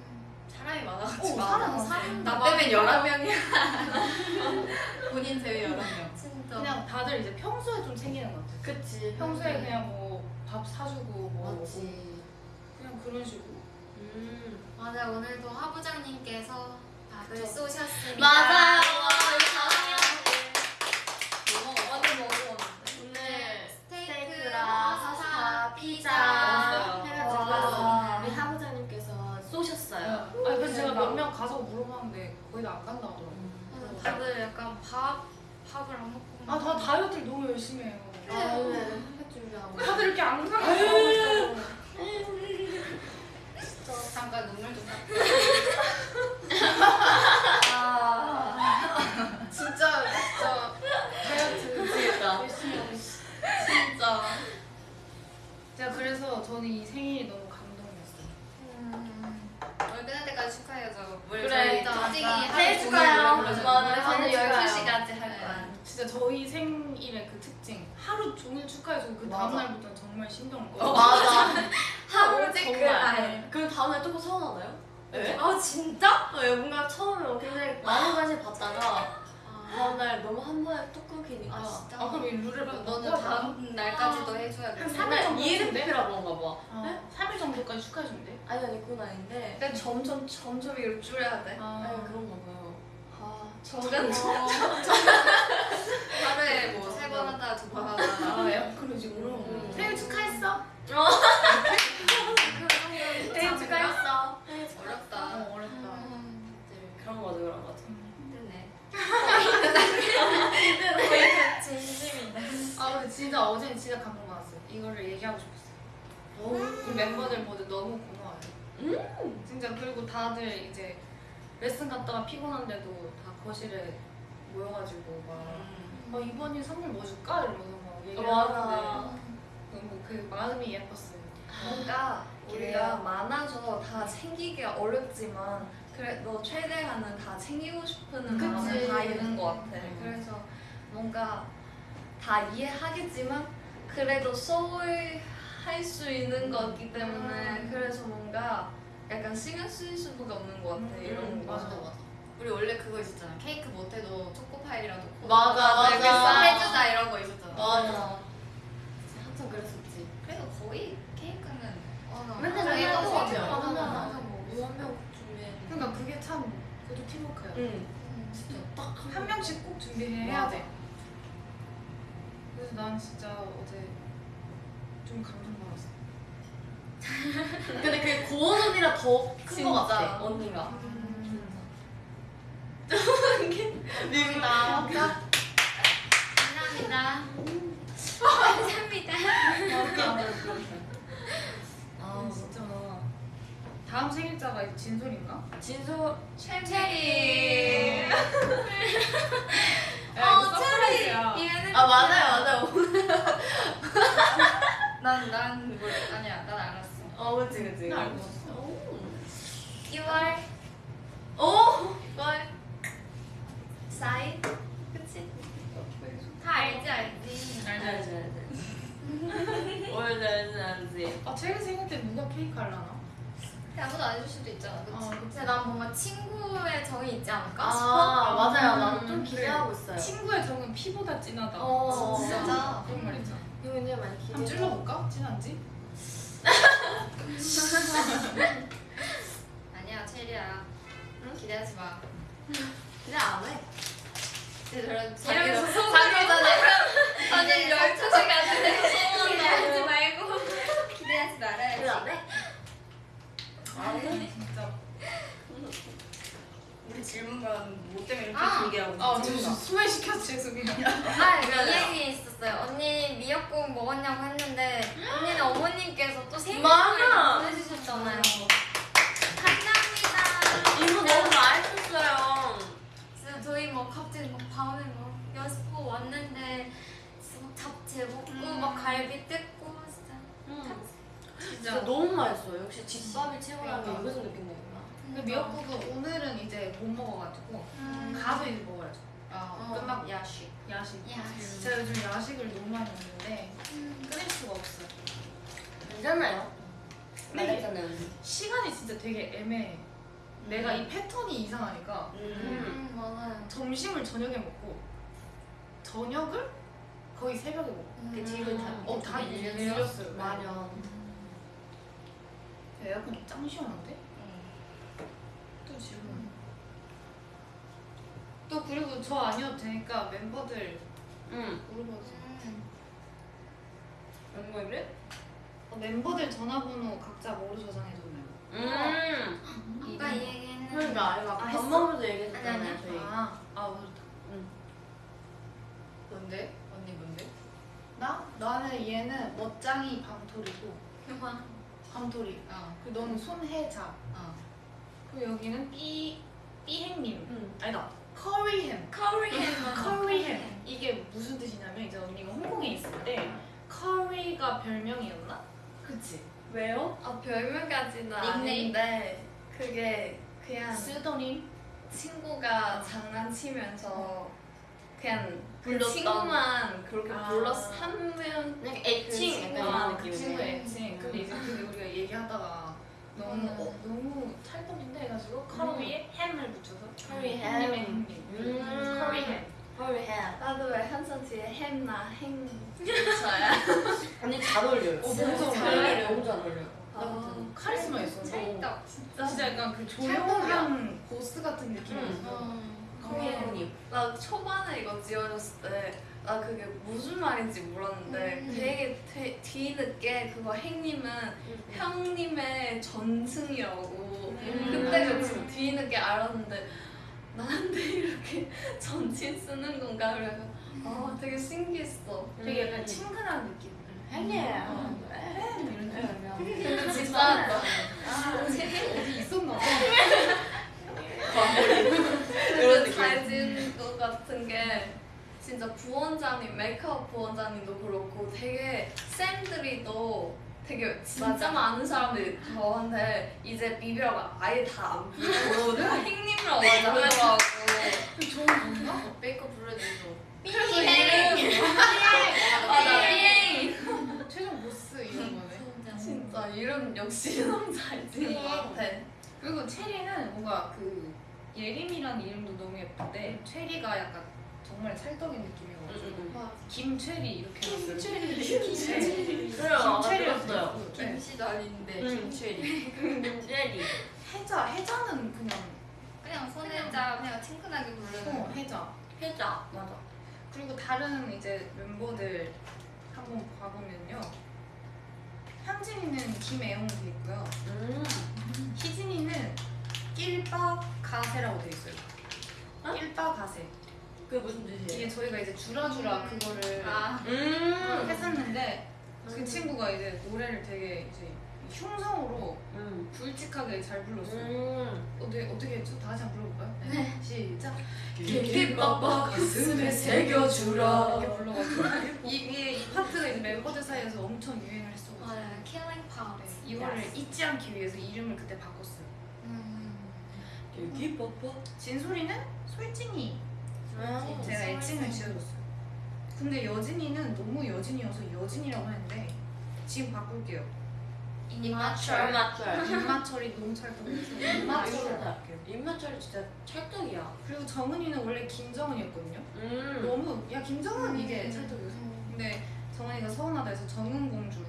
사람이 어, 많아가지고. 사람 사람 나 빼면 11명이야. 본인 제외 11명. 진짜 그냥 다들 이제 평소에 좀 챙기는 것 같아요. 그치. 평소에 그냥 뭐 밥 사주고 뭐 맞지. 그냥 그런 식으로 음. 맞아 오늘도 하부장님께서 밥을 그쵸. 쏘셨습니다 맞아요. 뭐. 오늘 스테이크랑 파스타, 피자 해가지고 와. 우리 하부장님께서 쏘셨어요. 아니 그래서 제가 몇 명 가서 물어봤는데 거의 다 안 간다 하더라고요. 그래서 다들 약간 밥 밥을 안 먹고. 아, 다 다이어트를 너무 열심히 해요. 아 오늘 햇 준비하고 다들 이렇게 앙상하게 하고 있어. 잠깐 눈물 좀 닦고. 아 진짜 진짜 다이어트 미치겠다. 열심히 하고 있어. 진짜. 제가 그래서 저는 이 생일이 너무 감동이었어요. 올 끝날 때까지 축하해야죠. 물 그래, 저희 생일 축하해요. 저는 생일 축하해요. 12시까지 할 거야. 진짜 저희 생일의 그 특징 하루 종일 축하해주고 그. 다음날부터 정말 신경을 꺼. 어, 맞아. 하루 오직 그날. 그 다음에 또 서운하나요? 네? 아 진짜? 어, 예, 뭔가 처음에 굉장히 많은 관심 받다가 다음날 너무 한 번에 또 끊기니까 아 진짜. 아 그럼 이 룰을? 너는 다음 날까지도 해줘야 돼. 한 삼일 근데 정도 ENFP라 그런가 봐 어, 3일 정도까지 축하해준대. 아니 아니 그건 아닌데 근데 점점 점점 이걸 줄여야 돼. 아, 아니 그런가 봐요 아 점점 하루에 뭐 세 번 하다 두 번 하다. 아, 야, 그러지구나. 음. 생일 축하했어? 생일 축하했어 어렵다. 어, 어렵다. 음, 그런 거죠 그런 거죠. 진심이다. 아 근데 진짜 어제는 진짜 감동 받았어요. 이거를 얘기하고 싶었어요. 우리 멤버들 모두 너무 고마워요. 음. 진짜 그리고 다들 이제 레슨 갔다가 피곤한데도 다 거실에 모여가지고 막 어, 이번이 선물 뭐 줄까 이러면서 막 얘기를 맞아. 하는데 너무 그 마음이 예뻤어요. 뭔가 우리가 많아서 다 챙기기가 어렵지만 그래도 최대한은 다 챙기고 싶은 그치. 마음은 다 있는 것 같아. 음. 그래서 뭔가 다 이해하겠지만 그래도 소홀할 수 있는 거기 때문에 음. 그래서 뭔가 약간 신경 쓸 수가 없는 것 같아. 이런 음, 거. 맞아. 우리 원래 그거 있었잖아. 케이크 못해도 초코파이라도 코 맞아, 맞아. 해주자 이런 거 있었잖아. 맞아 한참 그랬었지 그래도 거의 케이크는 어, 맨날 먹어. 하지 않아? 맞아, 맞아. 맞아 뭐한명 그러니까 그게 참 그것도 팀워크예요. 응 음. 진짜 딱 한 명씩 꼭 준비해야. 돼. 그래서 난 진짜 어제 좀 감동받았어. 근데 그게 고원 언니랑 더큰 거. 같아 언니가 음. 미국이다 감사합니다. 감사합니다. 아 진짜 다 음 생일자가 진솔인가? 진솔 체리. 야, 이거 surprise야. 얘는 아 맞아요 맞아요 난난 몰라. 아니야, 난 알았어. 어 그치 그치 나 알고 있었어. 오 6월 오? 6월 4일. 그치? 다 알지 알지. 알지 알지 알지 오늘 알지 알지 아, 제일 생일 때 누가 케이크 하려나? 아무도 안 해줄 수도 있잖아. 그치? 어. 근데 난 뭔가 친구의 정이 있지 않을까 아 싶어. 맞아요 나도 음, 좀 기대하고 있어요 친구의 정은 피보다 진하다. 어 진짜. 그런 말 있잖아. 이거 굉장히 많이 기대 한번 찔러볼까? 진한지? 아니야, 체리야. 기대하지 마. 기대 안해 근데 저런 이러면서 자기 전에 아니 12시까지 기대하지 말고 기대하지 말아야지. 기대 안해? 아니 진짜. 우리 질문만 뭐 때문에 이렇게 아. 길게 하고 아, 저 수면 시켰어 죄송해요. 아, 이 얘기 있었어요. 언니 미역국 먹었냐고 했는데 언니는 어머님께서 또 생일 맞아. 선물 보내주셨잖아요. 감사합니다. 이거 너무 맛있었어요 진짜 저희 뭐 갑자기 막 밤에 막 연습하고 왔는데 진짜 막 잡채 먹고 음. 막 갈비 뜯고 진짜. 진짜 진짜. 너무 맛있어요 역시 집밥이 최고라는 게. 여기서 느낀다구나 근데 미역국은 오늘은 이제 못 먹어가지고 음. 가서 이제 먹어야죠. 아, 어. 끝나고 야식. 야식. 야식. 제가 요즘 야식을 너무 많이 먹는데 음. 끊을 수가 없어요. 괜찮아요 근데 시간이 진짜 되게 애매해. 내가 이 패턴이 이상하니까 음. 음, 맞아요. 점심을 저녁에 먹고 저녁을 거의 새벽에 먹고 그 뒤로 다- 어, 다 음. 밀렸어요. 마련 에어컨 짱 시원한데? 또 지금 또 그리고 저 아니어도 되니까 멤버들 응 물어봐주세요. 음. 멤버들? 어, 멤버들 전화번호 각자 뭐로 저장해줬나요? 음 아까 이 얘기 했는데 그러니까 아이가 아, 밥? 먹으면서 얘기했잖아요. 저희 아, 아 모르다. 응. 뭔데? 언니 뭔데? 나? 나는 얘는 멋장이 밤토리고 밤토리. 어. 그리고 너는 손혜자. 어. 그리고 여기는 삐 삐행님. 응. 아니다. 커리햄. 커리햄. 커리햄. 이게 무슨 뜻이냐면 이제 언니가 홍콩에 있을 때 커리가 별명이었나? 그치. 왜요? 아 별명까지는 닉네임? 아닌데 그게 그냥 쓰더니 친구가 장난치면서 그냥 그 불렀던. 친구만 그렇게 아. 불렀어 한명 그냥 애칭 그 약간 이런 그. 친구의 애칭. 근데 이제 근데 우리가 얘기하다가 너무 음. 어, 너무 찰떡인데 해가지고 커리에 햄을 붙여서 커리 햄. 햄의 햄님. 음. 커리햄. 커리 햄. 나도 왜 항상 뒤에 햄나 햄 붙여야 언니 잘 어울려요. 어, 너무 잘잘 어울려요. 너무 잘 어울려요. 아, 카리스마 있어. 찰떡. 진짜 진짜 약간 그 찰떡이야. 조용한 보스 같은 느낌이었어. 어. 커리 햄님. 나 초반에 이거 지어줬을 때 나 그게 무슨 말인지 몰랐는데 음. 되게 되, 뒤늦게 그거 행님은 형님의 전승이라고 음. 그때 그 뒤늦게 알았는데 나한테 이렇게 전칭 쓰는 건가 그래서 아 되게 신기했어 되게 약간 친근한 느낌. 햄님. 어. 햄 이런 느낌. 근데 진짜 어디 있었나 봐. 근데 잘 지은 것 같은 게 진짜 부원장님 메이크업 부원장님도 그렇고 되게 쌤들이도 되게 진짜 맞아. 많은 사람들이 저한테 이제 비비라고 아예 다안 비비고 핑님이라고 먼저 하더라고 좋은 건가? 메이크업 불러주고. 그래서 이름 맞아 핑 최종 보스 이런 거네. 진짜 이름 역시 너무 잘 지은 것 같아 그리고 체리는 뭔가 그 예림이라는 이름도 너무 예쁜데 체리가 약간 정말 찰떡인 느낌이어가지고 김체리 이렇게 해놨어요. 그래요. 김체리였어요. 네. 김씨도 아닌데 음. 김체리. 김제리. 해자 해자는 그냥 그냥 손혜자 그냥 친근하게 부르는. 어 해자. 해자. 맞아. 그리고 다른 이제 멤버들 한번 봐보면요. 현진이는 김애용으로 돼 있고요. 음. 희진이는 낄빠 가세라고 돼 있어요. 어? 낄빠 가세. 그게 무슨 뜻이에요? 이게 저희가 이제 주라주라 그거를 아. 음. 했었는데 그 음. 친구가 이제 노래를 되게 이제 흉성으로 음. 굵직하게 잘 불렀어요. 음. 어떻게 어떻게 했죠? 다 같이 한번 불러볼까요? 네. 시작. 빡빡 가슴에 새겨주라. 이렇게 불러가지고 이게 이 파트가 이제 멤버들 사이에서 엄청 유행을 했어. 맞아요. killing. 네, 이거를 잊지 않기 위해서 이름을 그때 바꿨어요. 음. 여기 빡빡. 진솔이는 솔진이 음. 제가 애칭을 지어줬어요. 근데 여진이는 너무 여진이어서 여진이라고 했는데 지금 바꿀게요. 입맞춰. 입마철이 너무 찰떡이어서 입맞춰. 입마철. 입맞춰이 진짜 찰떡이야. 그리고 정은이는 원래 김정은이었거든요. 음. 너무 야 김정은 이게 음. 찰떡이었어. 근데 정은이가 서운하다 해서 정은 공주로.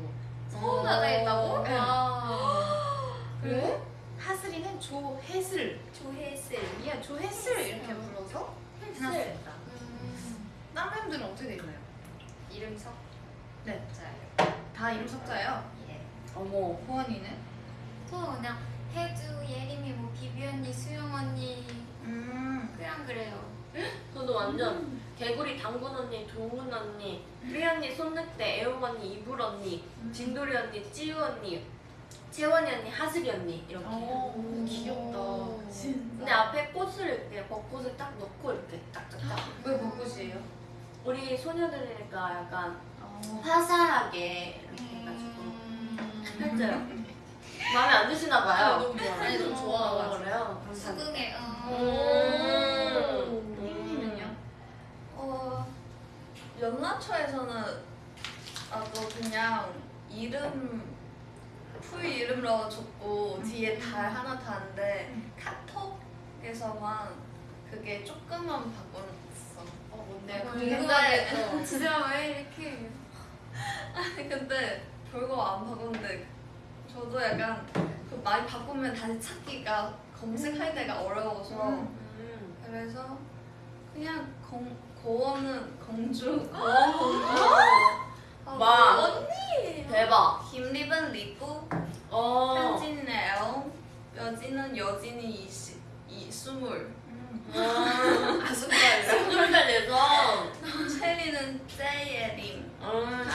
서운하다 했다고? 네. 와. 그리고 하슬이는 조혜슬. 조혜슬. 야 조혜슬 이렇게 불러서 해놨습니다. 음. 딴 멤버들은 어떻게 돼 있나요? 이름 석. 네. 자요. 다 이름 석자예요. 예. 어머. 보원이는? 또 그냥 혜주, 예림이, 뭐 비비 언니, 수영 언니 음. 그냥 그래요. 저도 완전 개구리 당근 언니, 동근 언니, 삐 언니, 손늑대, 애용 언니, 이불 언니, 진돌이 언니, 찌우 언니, 채원이 언니, 하슬이 언니 이렇게. 어, 귀엽다. 근데 앞에 꽃을 이렇게 벚꽃을 딱 넣고 이렇게 딱딱딱. 왜 벚꽃이에요? 우리 소녀들이니까 약간 어. 화사하게 이렇게 해가지고 음. 했어요. 마음에 안 드시나 봐요. 너무 좋아요. 아니, 너무 좋아가지고. 어, 그래요? 감사합니다. 수긍해. 어. 음. 혜민이는요? 어 연나초에서는 나도 그냥 이름 풀 이름으로 줬고 뒤에 달 하나 다는데 카톡에서만 그게 조금만 바꿨어. 어 뭔데? 어, 궁금하겠어. 진짜 왜 이렇게? 아니 근데 별거 안 바꿨는데 저도 약간 그 많이 바꾸면 다시 찾기가 검색할 때가 어려워서 음. 그래서 그냥 공, 고원은 공주 고원 공주 아, 와. 언니 대박. 김립은 리부 어. 현진은 엘 여진은 여진이 이시 이 스물 음. 아, 스물 살 내서. 체리는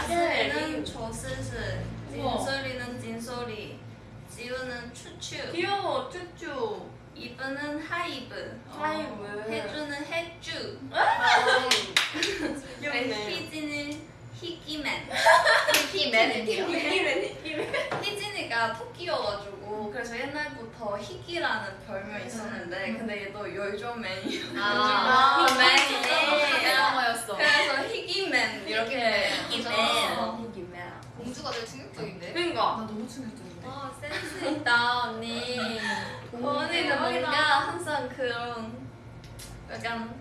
소리는 조스스, 우와. 진소리는 진소리, 지우는 추추, 귀여워 쭈쭈. 이브는 하이브, 하이브. 해주는 해주, 귀엽네. 희진은 희기맨. 희맨이요? 희진이가 토끼여가지고 그래서 옛날부터 희기라는 별명이 있었는데 근데 얘도 열조맨이어가지고 아, 희맨이네. 드라마였어. 그래서 희기맨 이렇게 희기맨. 어, 희기맨. 공주가 제일 충격적인데? 그러니까. 나 너무 충격적인데. 어 센스 있다 언니. 언니는 뭔가 항상 그런 약간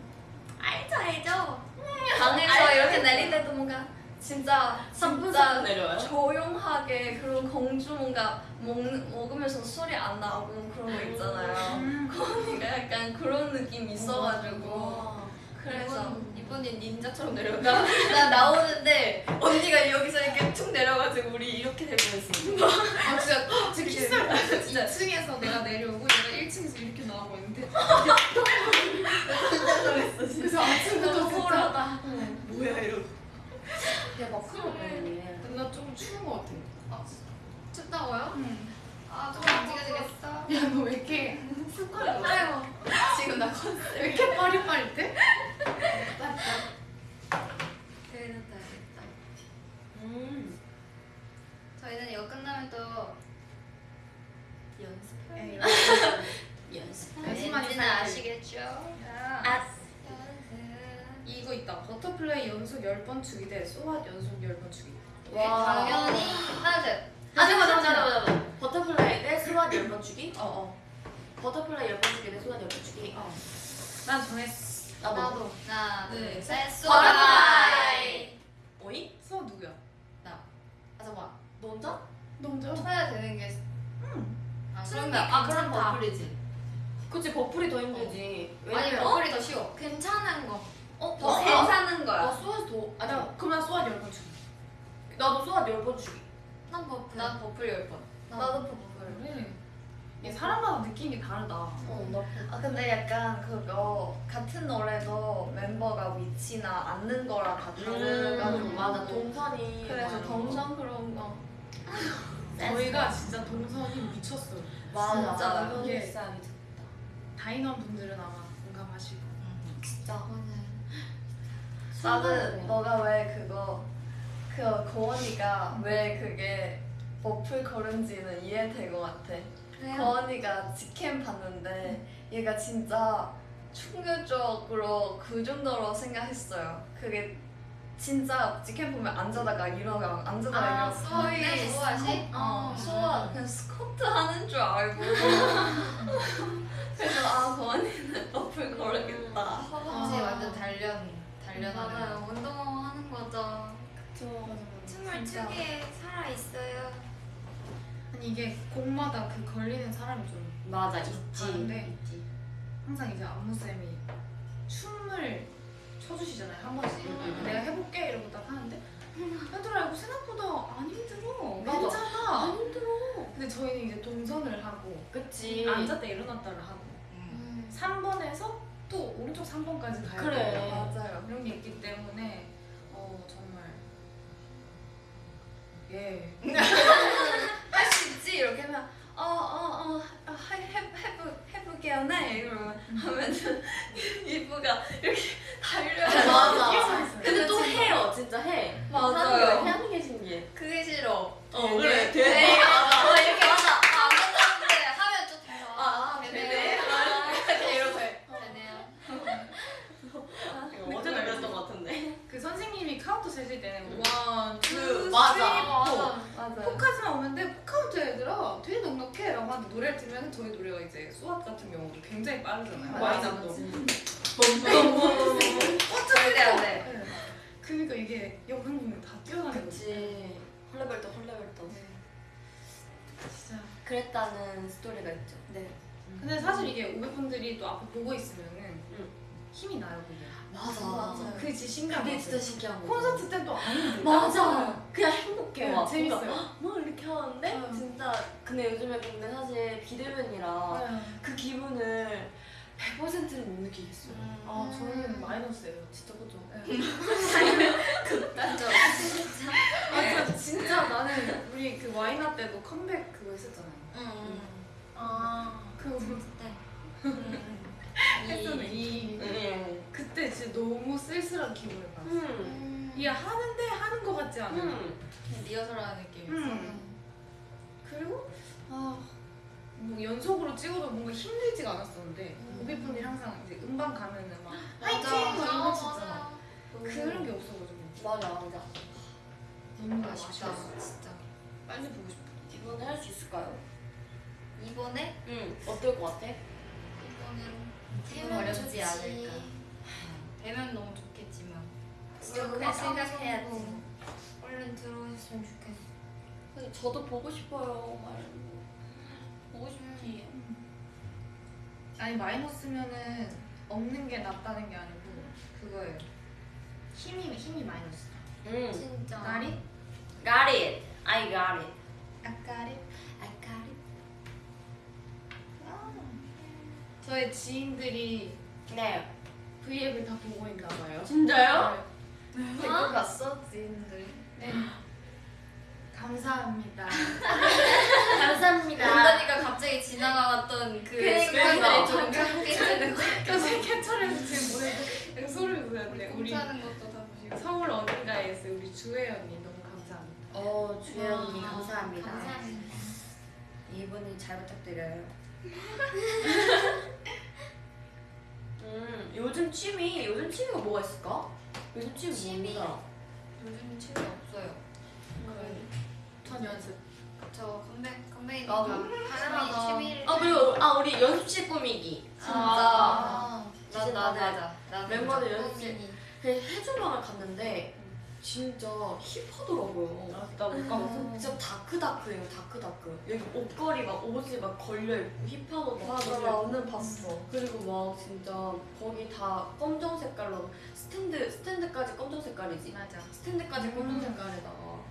알죠 알죠. 방에서 이렇게 내릴 때도 뭔가 진짜 진짜 내려요. 조용하게 그런 공주 뭔가 먹, 먹으면서 소리 안 나고 그런 거 있잖아요. 그 언니가 약간 그런 느낌이 있어가지고 그래서 이번엔 닌자처럼 내려온다. 나 나오는데 언니가 여기서 이렇게 툭 내려가지고 우리 이렇게 될 뻔했어. 아 진짜 진짜 때 진짜. 2층에서 내가 내려오고 얘가 1층에서 이렇게 나오고 있는데 그래서 아침부터 진짜 호러다. 뭐야 이러고 대박 큰일 났네. 나좀 추운 거 같아 춥다고요? 응. 아, 좀 움직여주겠어? 야너 왜 이렇게 습관을 아이고. 지금 나 컨셉. 왜 이렇게 빠릿빠릿해? 됐다, 됐다. 음. 저희는 이거 끝나면 또 연습. 에이, 연습. 연습만이 왠지는 살기. 아시겠죠? 아, 연습. 이거 있다 Butterfly 연속 10번 추기 대 So What 연속 10번 추기 와. 당연히 하나 둘. 아 잠깐 잠깐 잠깐 잠깐. Butterfly 대 So What 10번 추기? 어 어 Butterfly 10번 추기 대 So What 10번 추기? 어. 난 정했어 나도. 나도. 하나 네. 둘 셋. Butterfly. 어이? So What 누구야? 아 잠깐. 너 혼자? 너 혼자? 쳐야 되는 게. 아 추는 그럼 게 아, 그럼. 버플이지. 그치 버플이 더 힘들지. 아니 왜냐면 버플이 더 쉬워. 괜찮은 거. 어? 더더 괜찮은 나 거야. 수완에서 더 아니 야 그럼 난 소왓 10번 추기 나도 수완 10번 주기. 난 버플. 난 버플 열 번. 나도 버블. 그래 이게 사람마다 느낌이 다르다 어, 나 아 근데 약간 그거 같은 노래도 멤버가 위치나 앉는 거랑 다 다르가지고 음, 맞아 동선이 그래서. 동선 그런 거 저희가 진짜 동선이 미쳤어요 맞아 진짜 너무 듣다. 다인원 분들은 아마 공감하시고 진짜. 나는 너가 왜 그거 그 고원이가 왜 그게 버플 걸은지는 이해될 것 같아. 고원이가 직캠 봤는데 얘가 진짜 충격적으로 그 정도로 생각했어요. 그게 진짜 직캠 보면 앉아다가 일어나 앉아다가 아 일어나. 수아이 수아시? 어, 수아 그냥 스쿼트 하는 줄 알고 그래서 아 고원이는 버플 걸겠다. 허벅지 아. 완전 단련하는. 맞아요. 운동하는 거죠. 춤을 진짜. 추기에 살아 있어요. 아니 이게 곡마다 그 걸리는 사람이 좀 맞아 있지. 다른데? 있지. 항상 이제 안무쌤이 춤을 춰주시잖아요 한 번씩 음. 내가 해볼게 이러고 딱 하는데 얘들아 이거 생각보다 안 힘들어 맞아. 괜찮아 안 힘들어. 근데 저희는 이제 동선을 하고 그치. 앉았다 일어났다를 하고 3번에서 또 오른쪽 3번까지 가야 그래. 돼요 맞아요. 그런 게 있기 때문에 어 정말 예 할 수 있지 이렇게 하면 어어어 해해 해보 해볼게요 네 이러면 하면은 이브가 이렇게 달려요. 맞아. 근데 또 해요. 진짜 해. 맞아요. 하는 게, 신기해. 그게 싫어. 어 그래. 돼. 네, 맞아. 어 이렇게 맞아. 어제 날렸던 것 같은데. 그 선생님이 카운트 세실 때는 one, two, 그, three, 맞아. four 맞아요. four까지만 오는데 four count 애들아 되게 넉넉해 라고 하는데 노래를 들으면 저희 노래가 이제 So What 같은 경우도 굉장히 빠르잖아요 Why Not도 절대 안 돼. 네. 그러니까 이게 영상 보면 다 뛰어다니는 거지 그치. 헐레벌떡 헐레벌떡. 네. 진짜 그랬다는 스토리가 있죠. 네. 근데 사실 이게 오빛분들이 또 앞에 보고 있으면은 응. 힘이 나요 그게 맞아. 맞아요. 그게 진짜 신기한 그게 거 진짜 신기한 거. 콘서트 때는 또 아닌데 맞아. 그냥 행복해. 네, 막. 재밌어요 뭐 이렇게 하는데 응. 진짜 근데 요즘에 근데 사실 비대면이라 네. 그 기분을 100%는 못 느끼겠어요. 아 저희는 마이너스예요 진짜 그죠? 네. 극단적. 아, 진짜 때도 컴백 그거 했었잖아요. 응. 아 그거 그때. 했었네. 이 음. 그때 진짜 너무 쓸쓸한 기분을 받았어. 음. 이게 하는데 하는 것 같지 않아? 음. 리허설하는 느낌이었어. 음. 그리고 아, 뭐 연속으로 찍어도 뭔가 힘들지가 않았었는데 오비분들이 항상 이제 음반 가면은 막 화이팅 막 이런 거 치잖아. 그런 게 없어가지고 맞아 맞아. 너무 아쉽다. 아쉬웠어. 진짜. 빨리 보고 싶어. 이번에 할 수 있을까요? 이번에 응. 어떨 것 같아? 이거는 좋지. 않을까. 되면 너무 좋겠지만. 진짜 생각해야지. 얼른 들어오셨으면 좋겠어. 근데 저도 보고 싶어요. 말. 보고 싶지. 아니 마이너스면은 없는 게 낫다는 게 아니고 그거예요. 힘이 힘이 마이너스. 응. 진짜. Got it. I got it. 아까리? I got 저의 지인들이 네. V앱을 다 보고 있나 봐요. 진짜요? 댓글 봤어? 지인들. 네. 감사합니다. 감사합니다. 연단이가 갑자기 지나가왔던 그. 순간들이 좀 깜빡해지는 거. 교수 캡처해서 지금 보내고 소리를 돋았네. 우리. 서울 어딘가에 있어 우리 주혜 언니 너무 감사합니다. 어, 주혜 언니 와, 감사합니다. 감사합니다. 이분이 잘 부탁드려요. 음, 요즘 취미, 요즘 취미가 뭐가 있을까? 요즘 취미 취미? 뭐더라? 요즘 취미 없어요. 전 연습. 저 컴백 나도. 컴백이니까 당연하다. 사람이 취미를 아 그리고 아 우리 연습실 꾸미기. 진짜. 아, 나 진짜 나도 맞아. 나도 멤버들. 연습실 그 혜주 방을 갔는데 진짜 힙하더라고요. 아, 나 못 가봤어. 진짜 dark dark예요, dark dark. 여기 옷걸이 막 옷이 막 걸려 있고 힙한 옷 막. 걸려 있고. 오늘 봤어. 그리고 막 진짜 거기 다 검정 색깔로 스탠드 스탠드까지 검정 색깔이지. 맞아. 스탠드까지 검정 색깔에다가.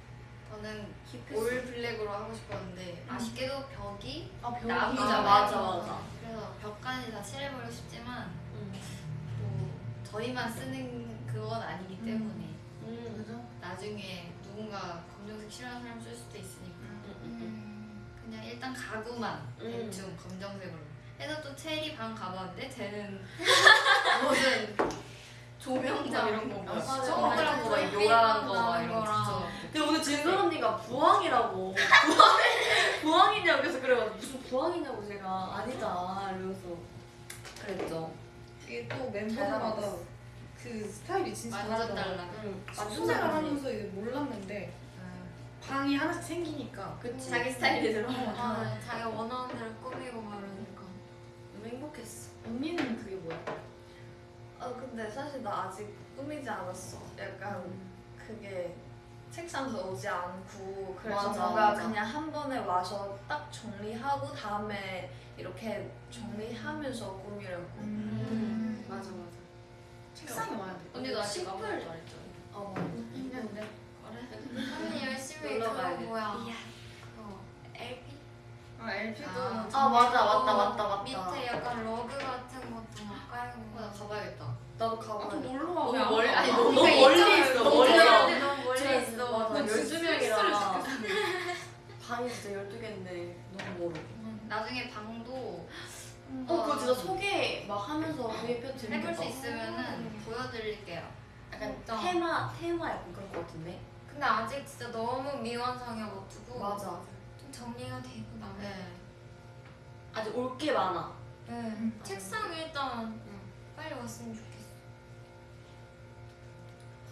저는 힙했어. 올 블랙으로 하고 싶었는데 아쉽게도 벽이 아 벽이 나무잖아요. 아, 맞아, 맞아. 그래서 벽까지 다 칠해버리고 싶지만 음. 뭐 저희만 쓰는 그건 아니기 음. 때문에 음. 나중에 누군가 검정색 싫어하는 사람 쓸 수도 있으니까 음. 음, 그냥 일단 가구만 음. 대충 검정색으로 해서 또 체리 방 가봤는데 쟤는 무슨 조명장 이런 거 뭐. 아, 맞아. 동그란 거, 막 맞아. 요란한 거, 막 거랑. 이런 거. 근데 오늘 진솔 언니가 부항이라고 부항 부항이냐고 그래서 그래가지고 무슨 부항이냐고 제가 아니다 이러면서 그랬죠. 이게 또 나왔어. 그 스타일이 진짜. 달라. 응. 순생활 하면서 이게 몰랐는데 방이 하나씩 생기니까 그치. 자기 스타일이 들어. 아, 자기가 원하는 대로 꾸미고 말하니까 너무 행복했어. 언니는 그게 뭐야? 아 근데 사실 나 아직 꾸미지 않았어. 약간 그게 책상도 오지 않고 그래서 맞아, 뭔가 맞아. 그냥 한 번에 와서 딱 정리하고 다음에 이렇게 정리하면서 꾸미려고. 음. 맞아 맞아. 책상이 와야 돼. 언니도 아직 안 했죠. 어. 했는데. 언니 열심히 놀러 그거 가야겠다. 뭐야 그거 LP? 아 LP도 아. 아 맞아 맞다 맞다 맞다. 밑에 약간 러그 같은 것도 막 깔고 어, 나 가봐야겠다. 나도 아, 가봐. 좀 놀러 와. 너무 멀리- 가? 아니, 너무 너무 멀리 있어. 너무 멀리. 멀리 너무 멀리 있어 맞아. 12명이라 방이 진짜 12개인데 너무 멀어. 나중에 방도 어 그거 진짜 소개 막 하면서 구입해도 재밌겠다. 해볼 수 있으면은 보여드릴게요 약간 진짜. 테마 테마 약간 그런 거 같은데. 근데 아직 진짜 너무 미완성이어가지고 맞아. 좀 정리가 되고 나면 네. 아직 올 게 많아. 네. 음. 책상 일단 응. 빨리 왔으면 좋겠어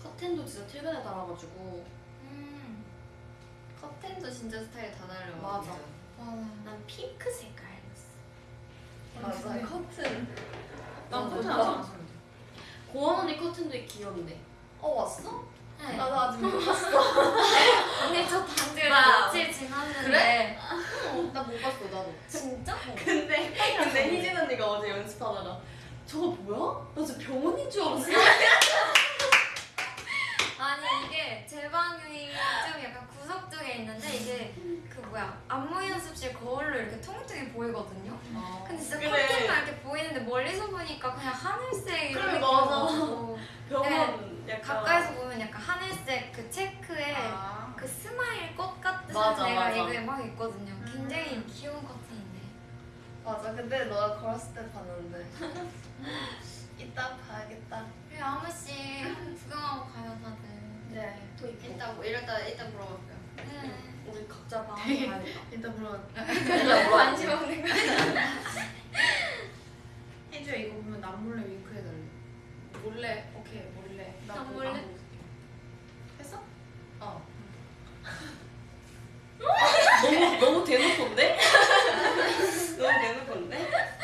커튼도 진짜 최근에 달아가지고 음 커튼도 진짜 스타일 다 달라. 맞아. 맞아 난 핑크 색깔. 맞아. 커튼. 난 커튼 안 샀는데. 고원 언니 커튼도 귀엽네. 어 왔어? 네. 나도 아직 못 봤어. 언니 저 단지 나- 며칠 지났는데 그래? 나못 봤어 나도. 진짜? 근데 근데 희진 언니가 어제 연습하다가 저거 뭐야? 나 진짜 병원인 줄 알았어. 아니 이게 제 방이 좀 약간 구석 쪽에 있는데 이게 그 뭐야 안무 연습실 거울로 이렇게 통통해 보이거든요. 근데 진짜 그래. 커튼만 이렇게 보이는데 멀리서 보니까 그냥 하늘색 이런 그래, 느낌이고 병원 약간 가까이서 보면 약간 하늘색 그 체크에 아. 그 smile 꽃 같듯이 맞아, 내가 맞아. 이거에 막 있거든요. 굉장히 귀여운 커튼인데. 맞아. 근데 너가 걸었을 때 봤는데. 이따 봐야겠다. 번씩 한번 구경하고 가요 다들. 네. 또 이뻐. 이따 뭐 이따 이따 물어볼게요. 네. 우리 각자 방 가야겠다. 이따 물어. 관심 없는 거. 혜주야 이거 보면 남 몰래 윙크 해달래. 몰래 오케이 몰래. 나남 몰래? 안. 했어? 어. 너무 너무 대놓고인데? 너무 대놓고인데?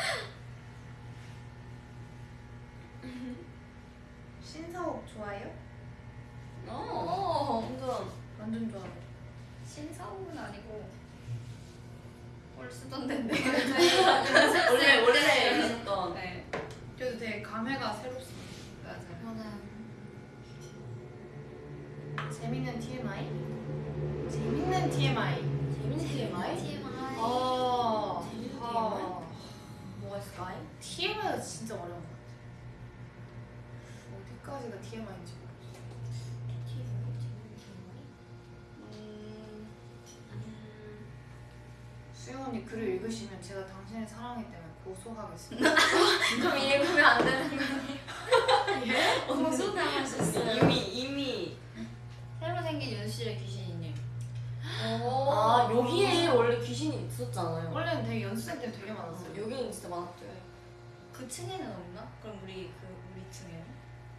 신사옥 좋아해요? 어. 완전. 완전 좋아해. 신사옥은 아니고 올 쓰던 데인데. 원래 원래 있었던. 네. 그래도 되게 감회가 새롭습니다. 맞아요. 맞아요. 재밌는 TMI. 재밌는 TMI? TMI. 어. 재밌는 어. 뭐가 있을까? TMI가 진짜 어려운 것 같아. 어디까지가 TMI인지 모르겠어. 음. 수영 언니 글을 읽으시면 제가 당신의 사랑이 때문에 고소하겠습니다. 그럼 읽으면 안 되는 거예요? 고소 당하셨어요. 이미 이미. 새로 생긴 윤씨의 귀신이네. 아 여기에 원래 귀신이 있었잖아요. 원래는 되게 연습생 때 되게 많았어요. 여기는 진짜 많았죠. 그 층에는 없나? 그럼 우리 그 우리 층에는?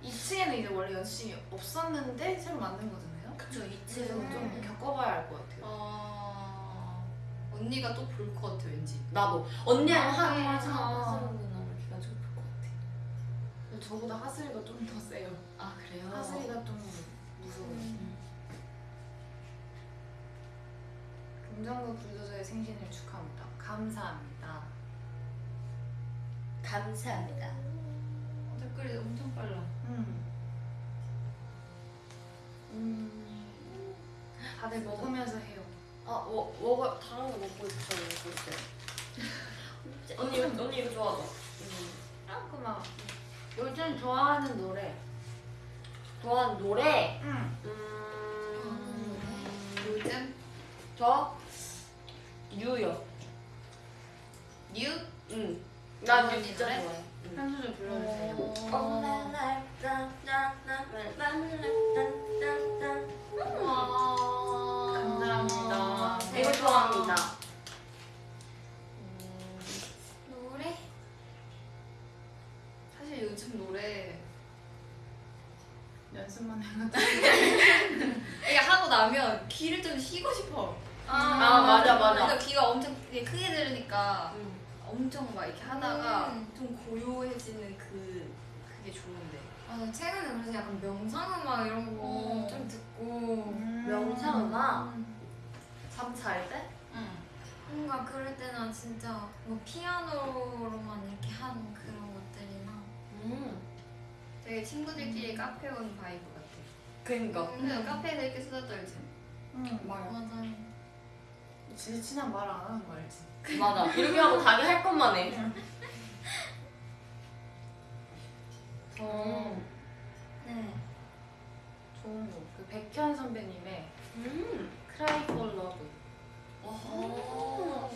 2층에는 이제 원래 연습생이 없었는데 새로 만든 거잖아요. 그쵸 그래서 좀 겪어봐야 알 것 같아요. 아 언니가 또 볼 것 같아 왠지. 나도 언니랑 아, 한 맞아. 볼것 같아. 근데 저보다 하슬이가 좀 더 세요. 아 그래요? 하슬이가 좀 무서워요. 금정구 불도저의 생신을 축하합니다. 감사합니다. 감사합니다. 어, 댓글이 엄청 빨라. 음. 음. 다들 먹으면서 해요. 아, 뭐, 먹어, 다른 거 먹고 있어, 먹고 있어. 언니, 이거- 언니 이거 좋아하죠? 음. 그만. 요즘 좋아하는 노래. 좋아하는 노래? 응. 음, 요즘 저? new요. new? 응. 난 언니 유 진짜 노래? 좋아해. 응. 한 소절 불러주세요. 감사합니다. 이거 좋아합니다. 노래? 사실 요즘 노래 연습만 해가지고. 이게 하고 나면 귀를 좀 쉬고 싶어. 아, 맞아, 맞아. 그래서 귀가 엄청 크게 들으니까 음. 엄청 막 이렇게 하다가 좀 고요해지는 그 그게 좋은데. 맞아 최근에 그래서 약간 명상 음악 이런 거 어. 좀 듣고 명상 음악? 음, 잠잘 때? 응. 뭔가 그럴 때는 진짜 뭐 피아노로만 이렇게 하는 그런 것들이나 음. 되게 친구들끼리 카페 온 vibe 같아. 그니까. 근데 카페에서 이렇게 수다 떨지. 응. 맞아요 진짜 친한 말 안 하는 거 알지? 맞아. 이렇게 하고 자기 할 것만 해. 저네 좋은 곡. 그 백현 선배님의 음. Cry for Love. 오.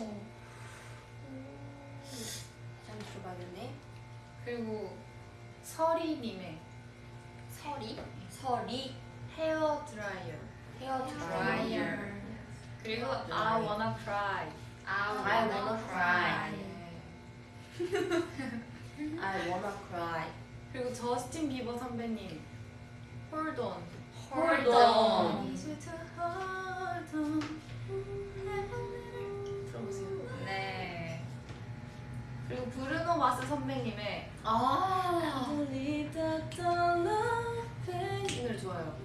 잘 들어봐야겠네. 그리고 서리님의 설이 설이 헤어 드라이어. 헤어 드라이어. 그리고 I wanna cry. I I wanna cry. 네. I wanna cry. 그리고 저스틴 비버 선배님 Hold on. Hold on. 들어보세요. 네. 그리고 브루노 마스 선배님의 아. 이 노래 좋아요.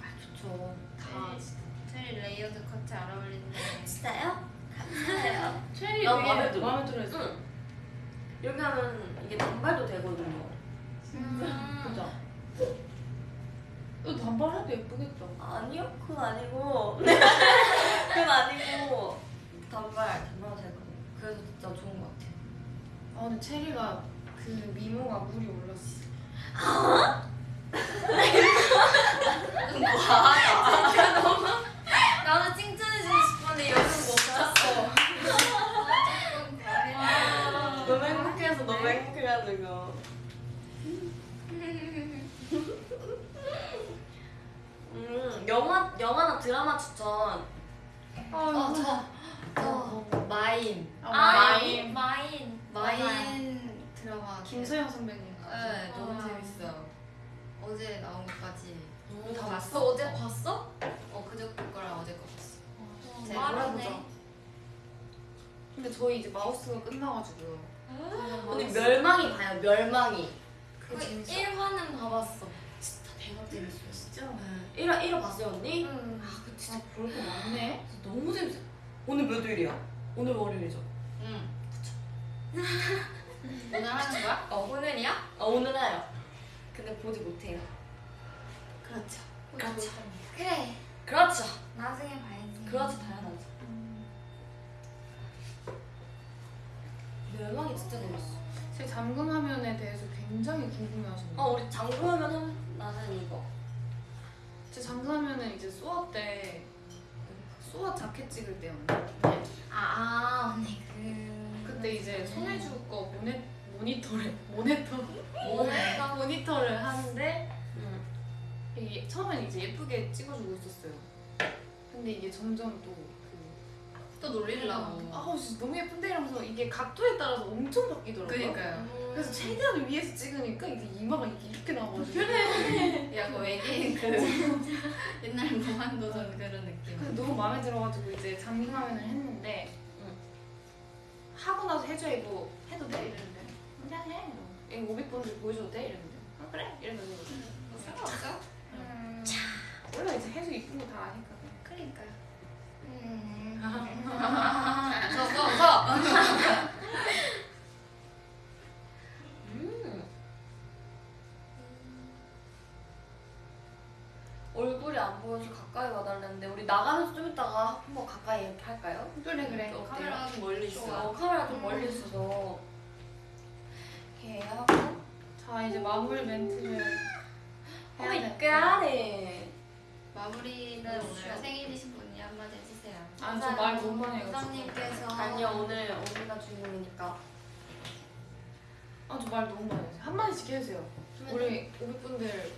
아, 좋죠. 다 진짜. 체리 layered 커트 잘 어울린다. 진짜요? 감사해요. 체리 나 되게 마음에 들어. 마음에 들어요. 응. 여기 하면 이게 단발도 되거든요. 음. 그죠? 이거 단발 해도 예쁘겠다. 아니요, 그건 아니고. 그건 아니고. 단발, 단발 되거든요. 그래서 진짜 좋은 것 같아요. 아 근데 체리가 그 미모가 물이 올랐어. 나도 칭찬해주고 싶었는데 여름 못 잤어. 너무 행복해서 너무 행복해가지고. 음, 영화, 영화나 드라마 추천. 어, 저, 저 마인. 아, 마인. 마인. 마인 드라마. 김소영 선배님. 네, 너무 아. 재밌어. 어제 나온 것까지 다너 봤어. 어제 봤어? 어 그저께 거랑 어제 거 봤어. 제 빠르네. 몰아보자. 근데 저희 이제 마우스가 끝나가지고. 언니 멸망이 봐요, 멸망이. 그거 그 재밌어. 1화는 봐봤어. 진짜 대박 재밌어요, 진짜. 네. 1화, 1화 봤어요, 언니? 응. 아, 그 진짜 볼 거 많네. 너무 재밌어요. 오늘 몇 요일이야? 오늘 월요일이죠? 응. 오늘 하는 거야? 어, 오늘이야? 아, 오늘 해요. 근데 보지 못해요. 그렇죠. 그렇죠. 그래. 그렇죠. 나중에 봐야지. 그렇죠, 당연하죠. 멸망이 진짜 재밌어. 제 잠금 화면에 대해서 굉장히 궁금해하시네요. 어, 우리 장구하면 한, 나는 이거. 제 잠금 화면은 이제 수업 때 수업 자켓 찍을 때였는데 아, 아, 언니 그. 그때 이제 손해주 거 모니, 모니터를 모니터 뭐야? 모니터를 하는데 응. 이게 처음엔 이제 예쁘게 찍어주고 있었어요. 근데 이게 점점 또 그, 또 놀리려고. 아우 진짜 너무 예쁜데 이러면서 이게 각도에 따라서 엄청 바뀌더라고요. 그니까요. 그래서 최대한 위에서 찍으니까 이게 이마가 이렇게 나와가지고 야, 그 외계인 그 옛날 무한도전 그런 느낌. 근데 너무 마음에 들어가지고 이제 잠금 화면을 했는데 응. 하고 나서 해줘 이거 해도 돼 이랬는데 그냥 해 이거 500번들 보여줘도 돼 이랬는데 아 그래 이러면서 뭐 상관없어? 음. 원래 이제 해줘 이쁜 거 다 아니까. 음. 저거 저. 음. 얼굴이 안 보여서 가까이 와달랬는데 우리 나가면서 좀 이따가 한번 가까이 이렇게 할까요? 그래 그래 어때요? 카메라가 좀 멀리 있어. 어, 카메라 좀 음. 멀리 있어서 이렇게 하고 자 이제 마무리 멘트를 해야 오마이 돼갓 마무리는 오늘 생일이신 분이 한마디. 아 저 말 너무 많이 해가지고 부장님께서. 아니요 오늘 언니가 주인공이니까 아 저 말 너무 많이 해요 한마디씩 해주세요 우리 500분들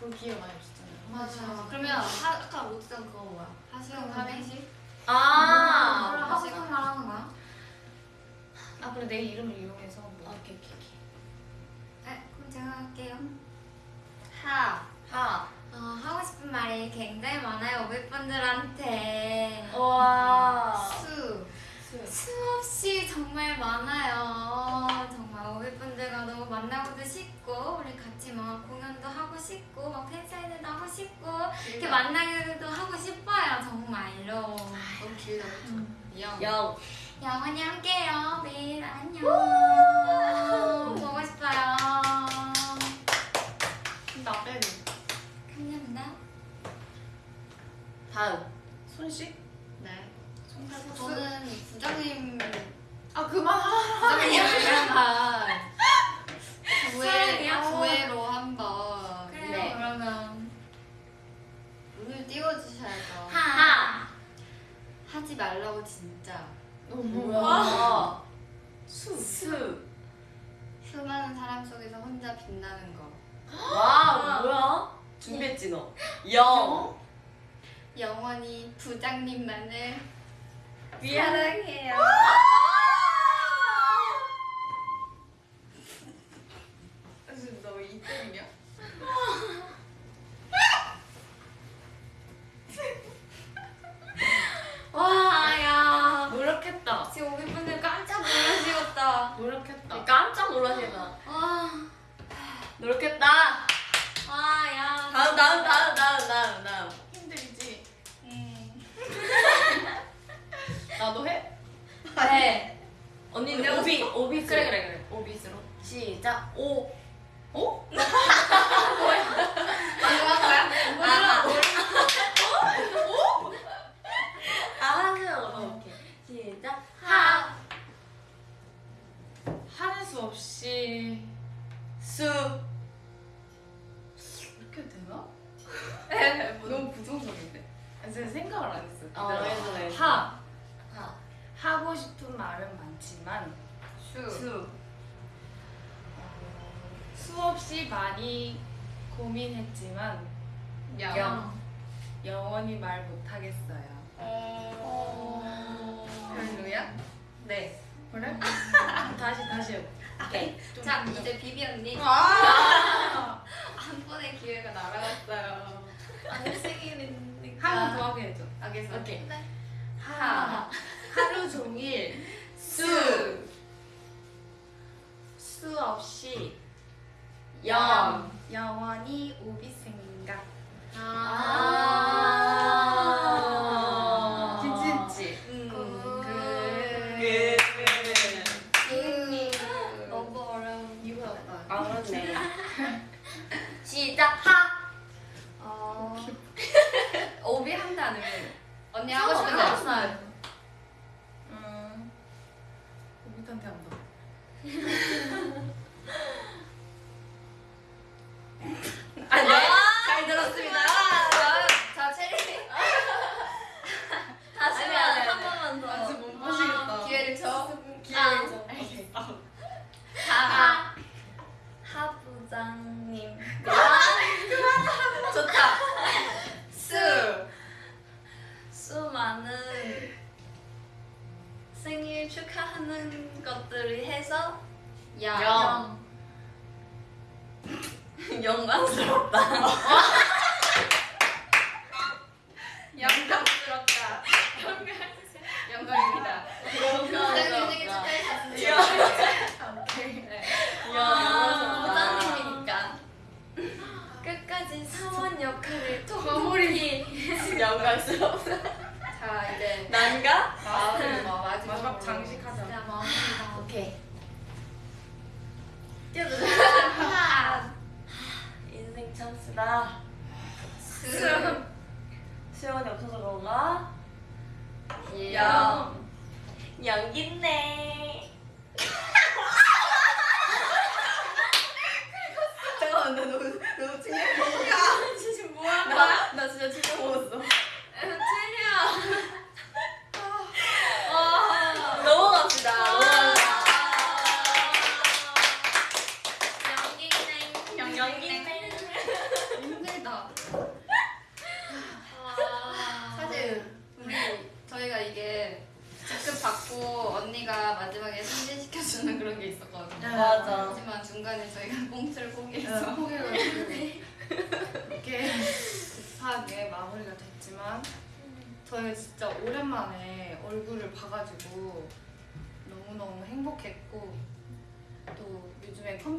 볼 기회가 많이 없었잖아요 맞아. 그러면 하, 아까 못했던 그거 뭐야? 하시는 삼행시? 아 그럼 하수상 말하는 거야? 아 그래 내 이름을 이용해서 뭐. 오케이 오케이 오케이 네, 그럼 제가 할게요. 하. 하 어, 하고 싶은 말이 굉장히 많아요, 500분들한테. 와 수. 수없이 정말 많아요. 정말 500분들과 너무 만나고도 싶고, 우리 같이 막 공연도 하고 싶고, 막 팬사인회도 하고 싶고, 이렇게 만나기도 하고 싶어요, 정말로. 너무 길다. 영. 영 영원히 함께요, 매일 안녕. 보고 싶어요. 나 빼고 감사합니다. 다음 손씩 네. 손가락 저는 부장님 아 그만 하 부장님을 위한 구애 사랑해요. 구애로 한번 그래요, 네. 그러면. 눈을 띄워주셔야죠. 하. 하지 말라고 진짜. 너무 뭐야 수 수 수많은 사람 속에서 혼자 빛나는 거. 와 뭐야 준비했지 너 영 영원히 부장님만을 사랑해요. 이때냐 와, 야. 노력했다. 지금 500분들 깜짝 놀라시겠다. 노력했다. 깜짝 놀라시나 와, 노력했다. 와, 야. 다음 다음 다음 다음 다음 다음 음. 나도 해? 네. 언니는 오비, 어, 오비 그래, 그래, 그래. 오비스로. 시작. 오. 오? 뭐야? 뭐야, 아, 아. 어? 아, 뭐야? 뭐야? 없이 수. 이렇게 되나? 너무 부정적인데? 사실 생각을 안 했어. 어. 그래서 그래. 하 하. 하고 싶은 말은 많지만 수. 수. 어, 수없이 많이 고민했지만 영. 영. 영원히 말 못하겠어요. 별로야? 네. 그래? 다시 다시. 오케이. 자 이제 비비 언니 아. 한 번의 기회가 날아갔어요. 아니 생일이 한번더 하게 해줘. 알겠어. 오케이. 네. 하 하루 종일 수. 수 없이 영. 영원히 오비 생각. 아.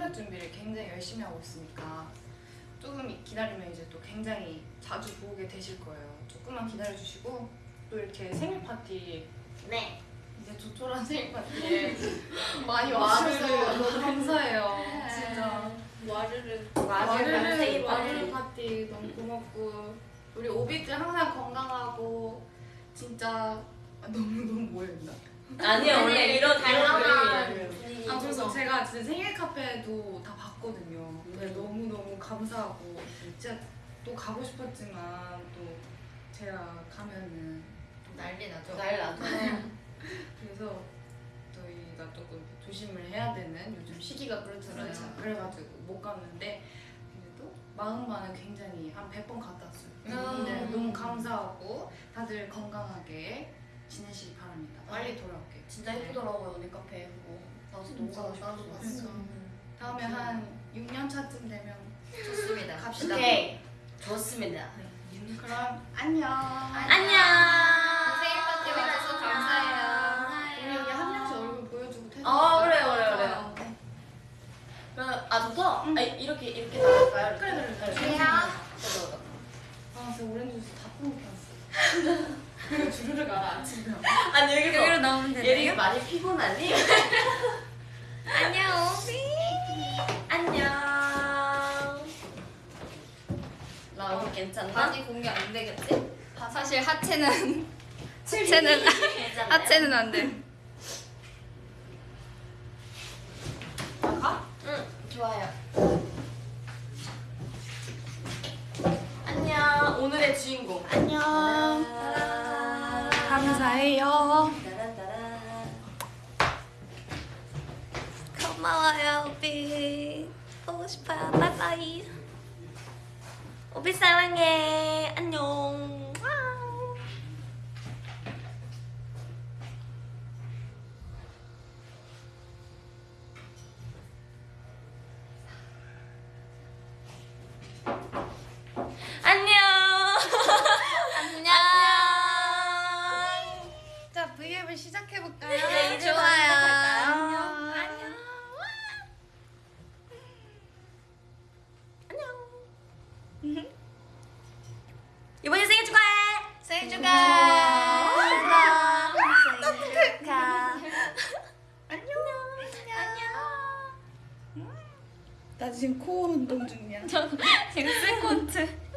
컴백 준비를 굉장히 열심히 하고 있으니까 조금 기다리면 이제 또 굉장히 자주 보게 되실 거예요. 조금만 기다려주시고 또 이렇게 생일 파티 네. 이제 조촐한 생일 파티에 많이 와주셔서 너무 감사해요. 진짜. 와르르 와르르 와르르 파티. 너무 고맙고 우리 오비들 항상 건강하고 진짜 너무 너무 모였나? 아니요 원래 이런 다양한. 아 그래서 제가 진짜 생일 카페도 다 봤거든요. 네, 너무 너무 감사하고 진짜 또 가고 싶었지만 또 제가 가면은 난리 나죠. 날 나도. 그래서 저희가 조금 조심을 해야 되는 요즘 시기가 그렇잖아요. 그렇죠. 그래가지고 못 갔는데 그래도 마음만은 굉장히 한 100번 갔다 왔어요. 음. 네, 너무 감사하고 다들 건강하게 지내시기 바랍니다. 빨리 돌아올게요. 진짜 예쁘더라고요 언니 카페 그거. 나도 너무 가고 싶어. 나도 봤어. 다음에 한 6년 차쯤 되면 좋습니다. 갑시다. 오케이. 좋습니다. 그럼 안녕. 안녕. 생일 파티 와줘서 감사해요. 우리 여기 한 명씩 얼굴 보여주고 퇴근. 아 그래요 그래요 그래요. 그럼 아 좋다. 아 이렇게 이렇게 나갈까요? 그래, 그래, 그래. 네. 그래요? 저도. 아, 저 오렌지 주스 다 뿜겼어. 그리고 주르륵 알아 아침에. 아니 여기서 여기로 나오면 되나요? 예린이 많이 피곤하니? 안녕. 안녕. 나 오늘 괜찮나? 바지 공개 안 되겠지? 사실 하체는 하체는? 하체는 안 돼. 가? 응, 좋아요. 안녕. 오늘의 주인공. 안녕. 따란따란. 고마워요, 오비. 보고 싶어요. 바이바이. 오비 사랑해. 안녕. 시작해볼까요? 네, 좋아요. 안녕. 안녕. 안녕. 이번에 생일 축하해. 생일 축하. 생일 축하. 안녕. 안녕. 나 지금 코어 운동 중이야. 지금 스쿼트.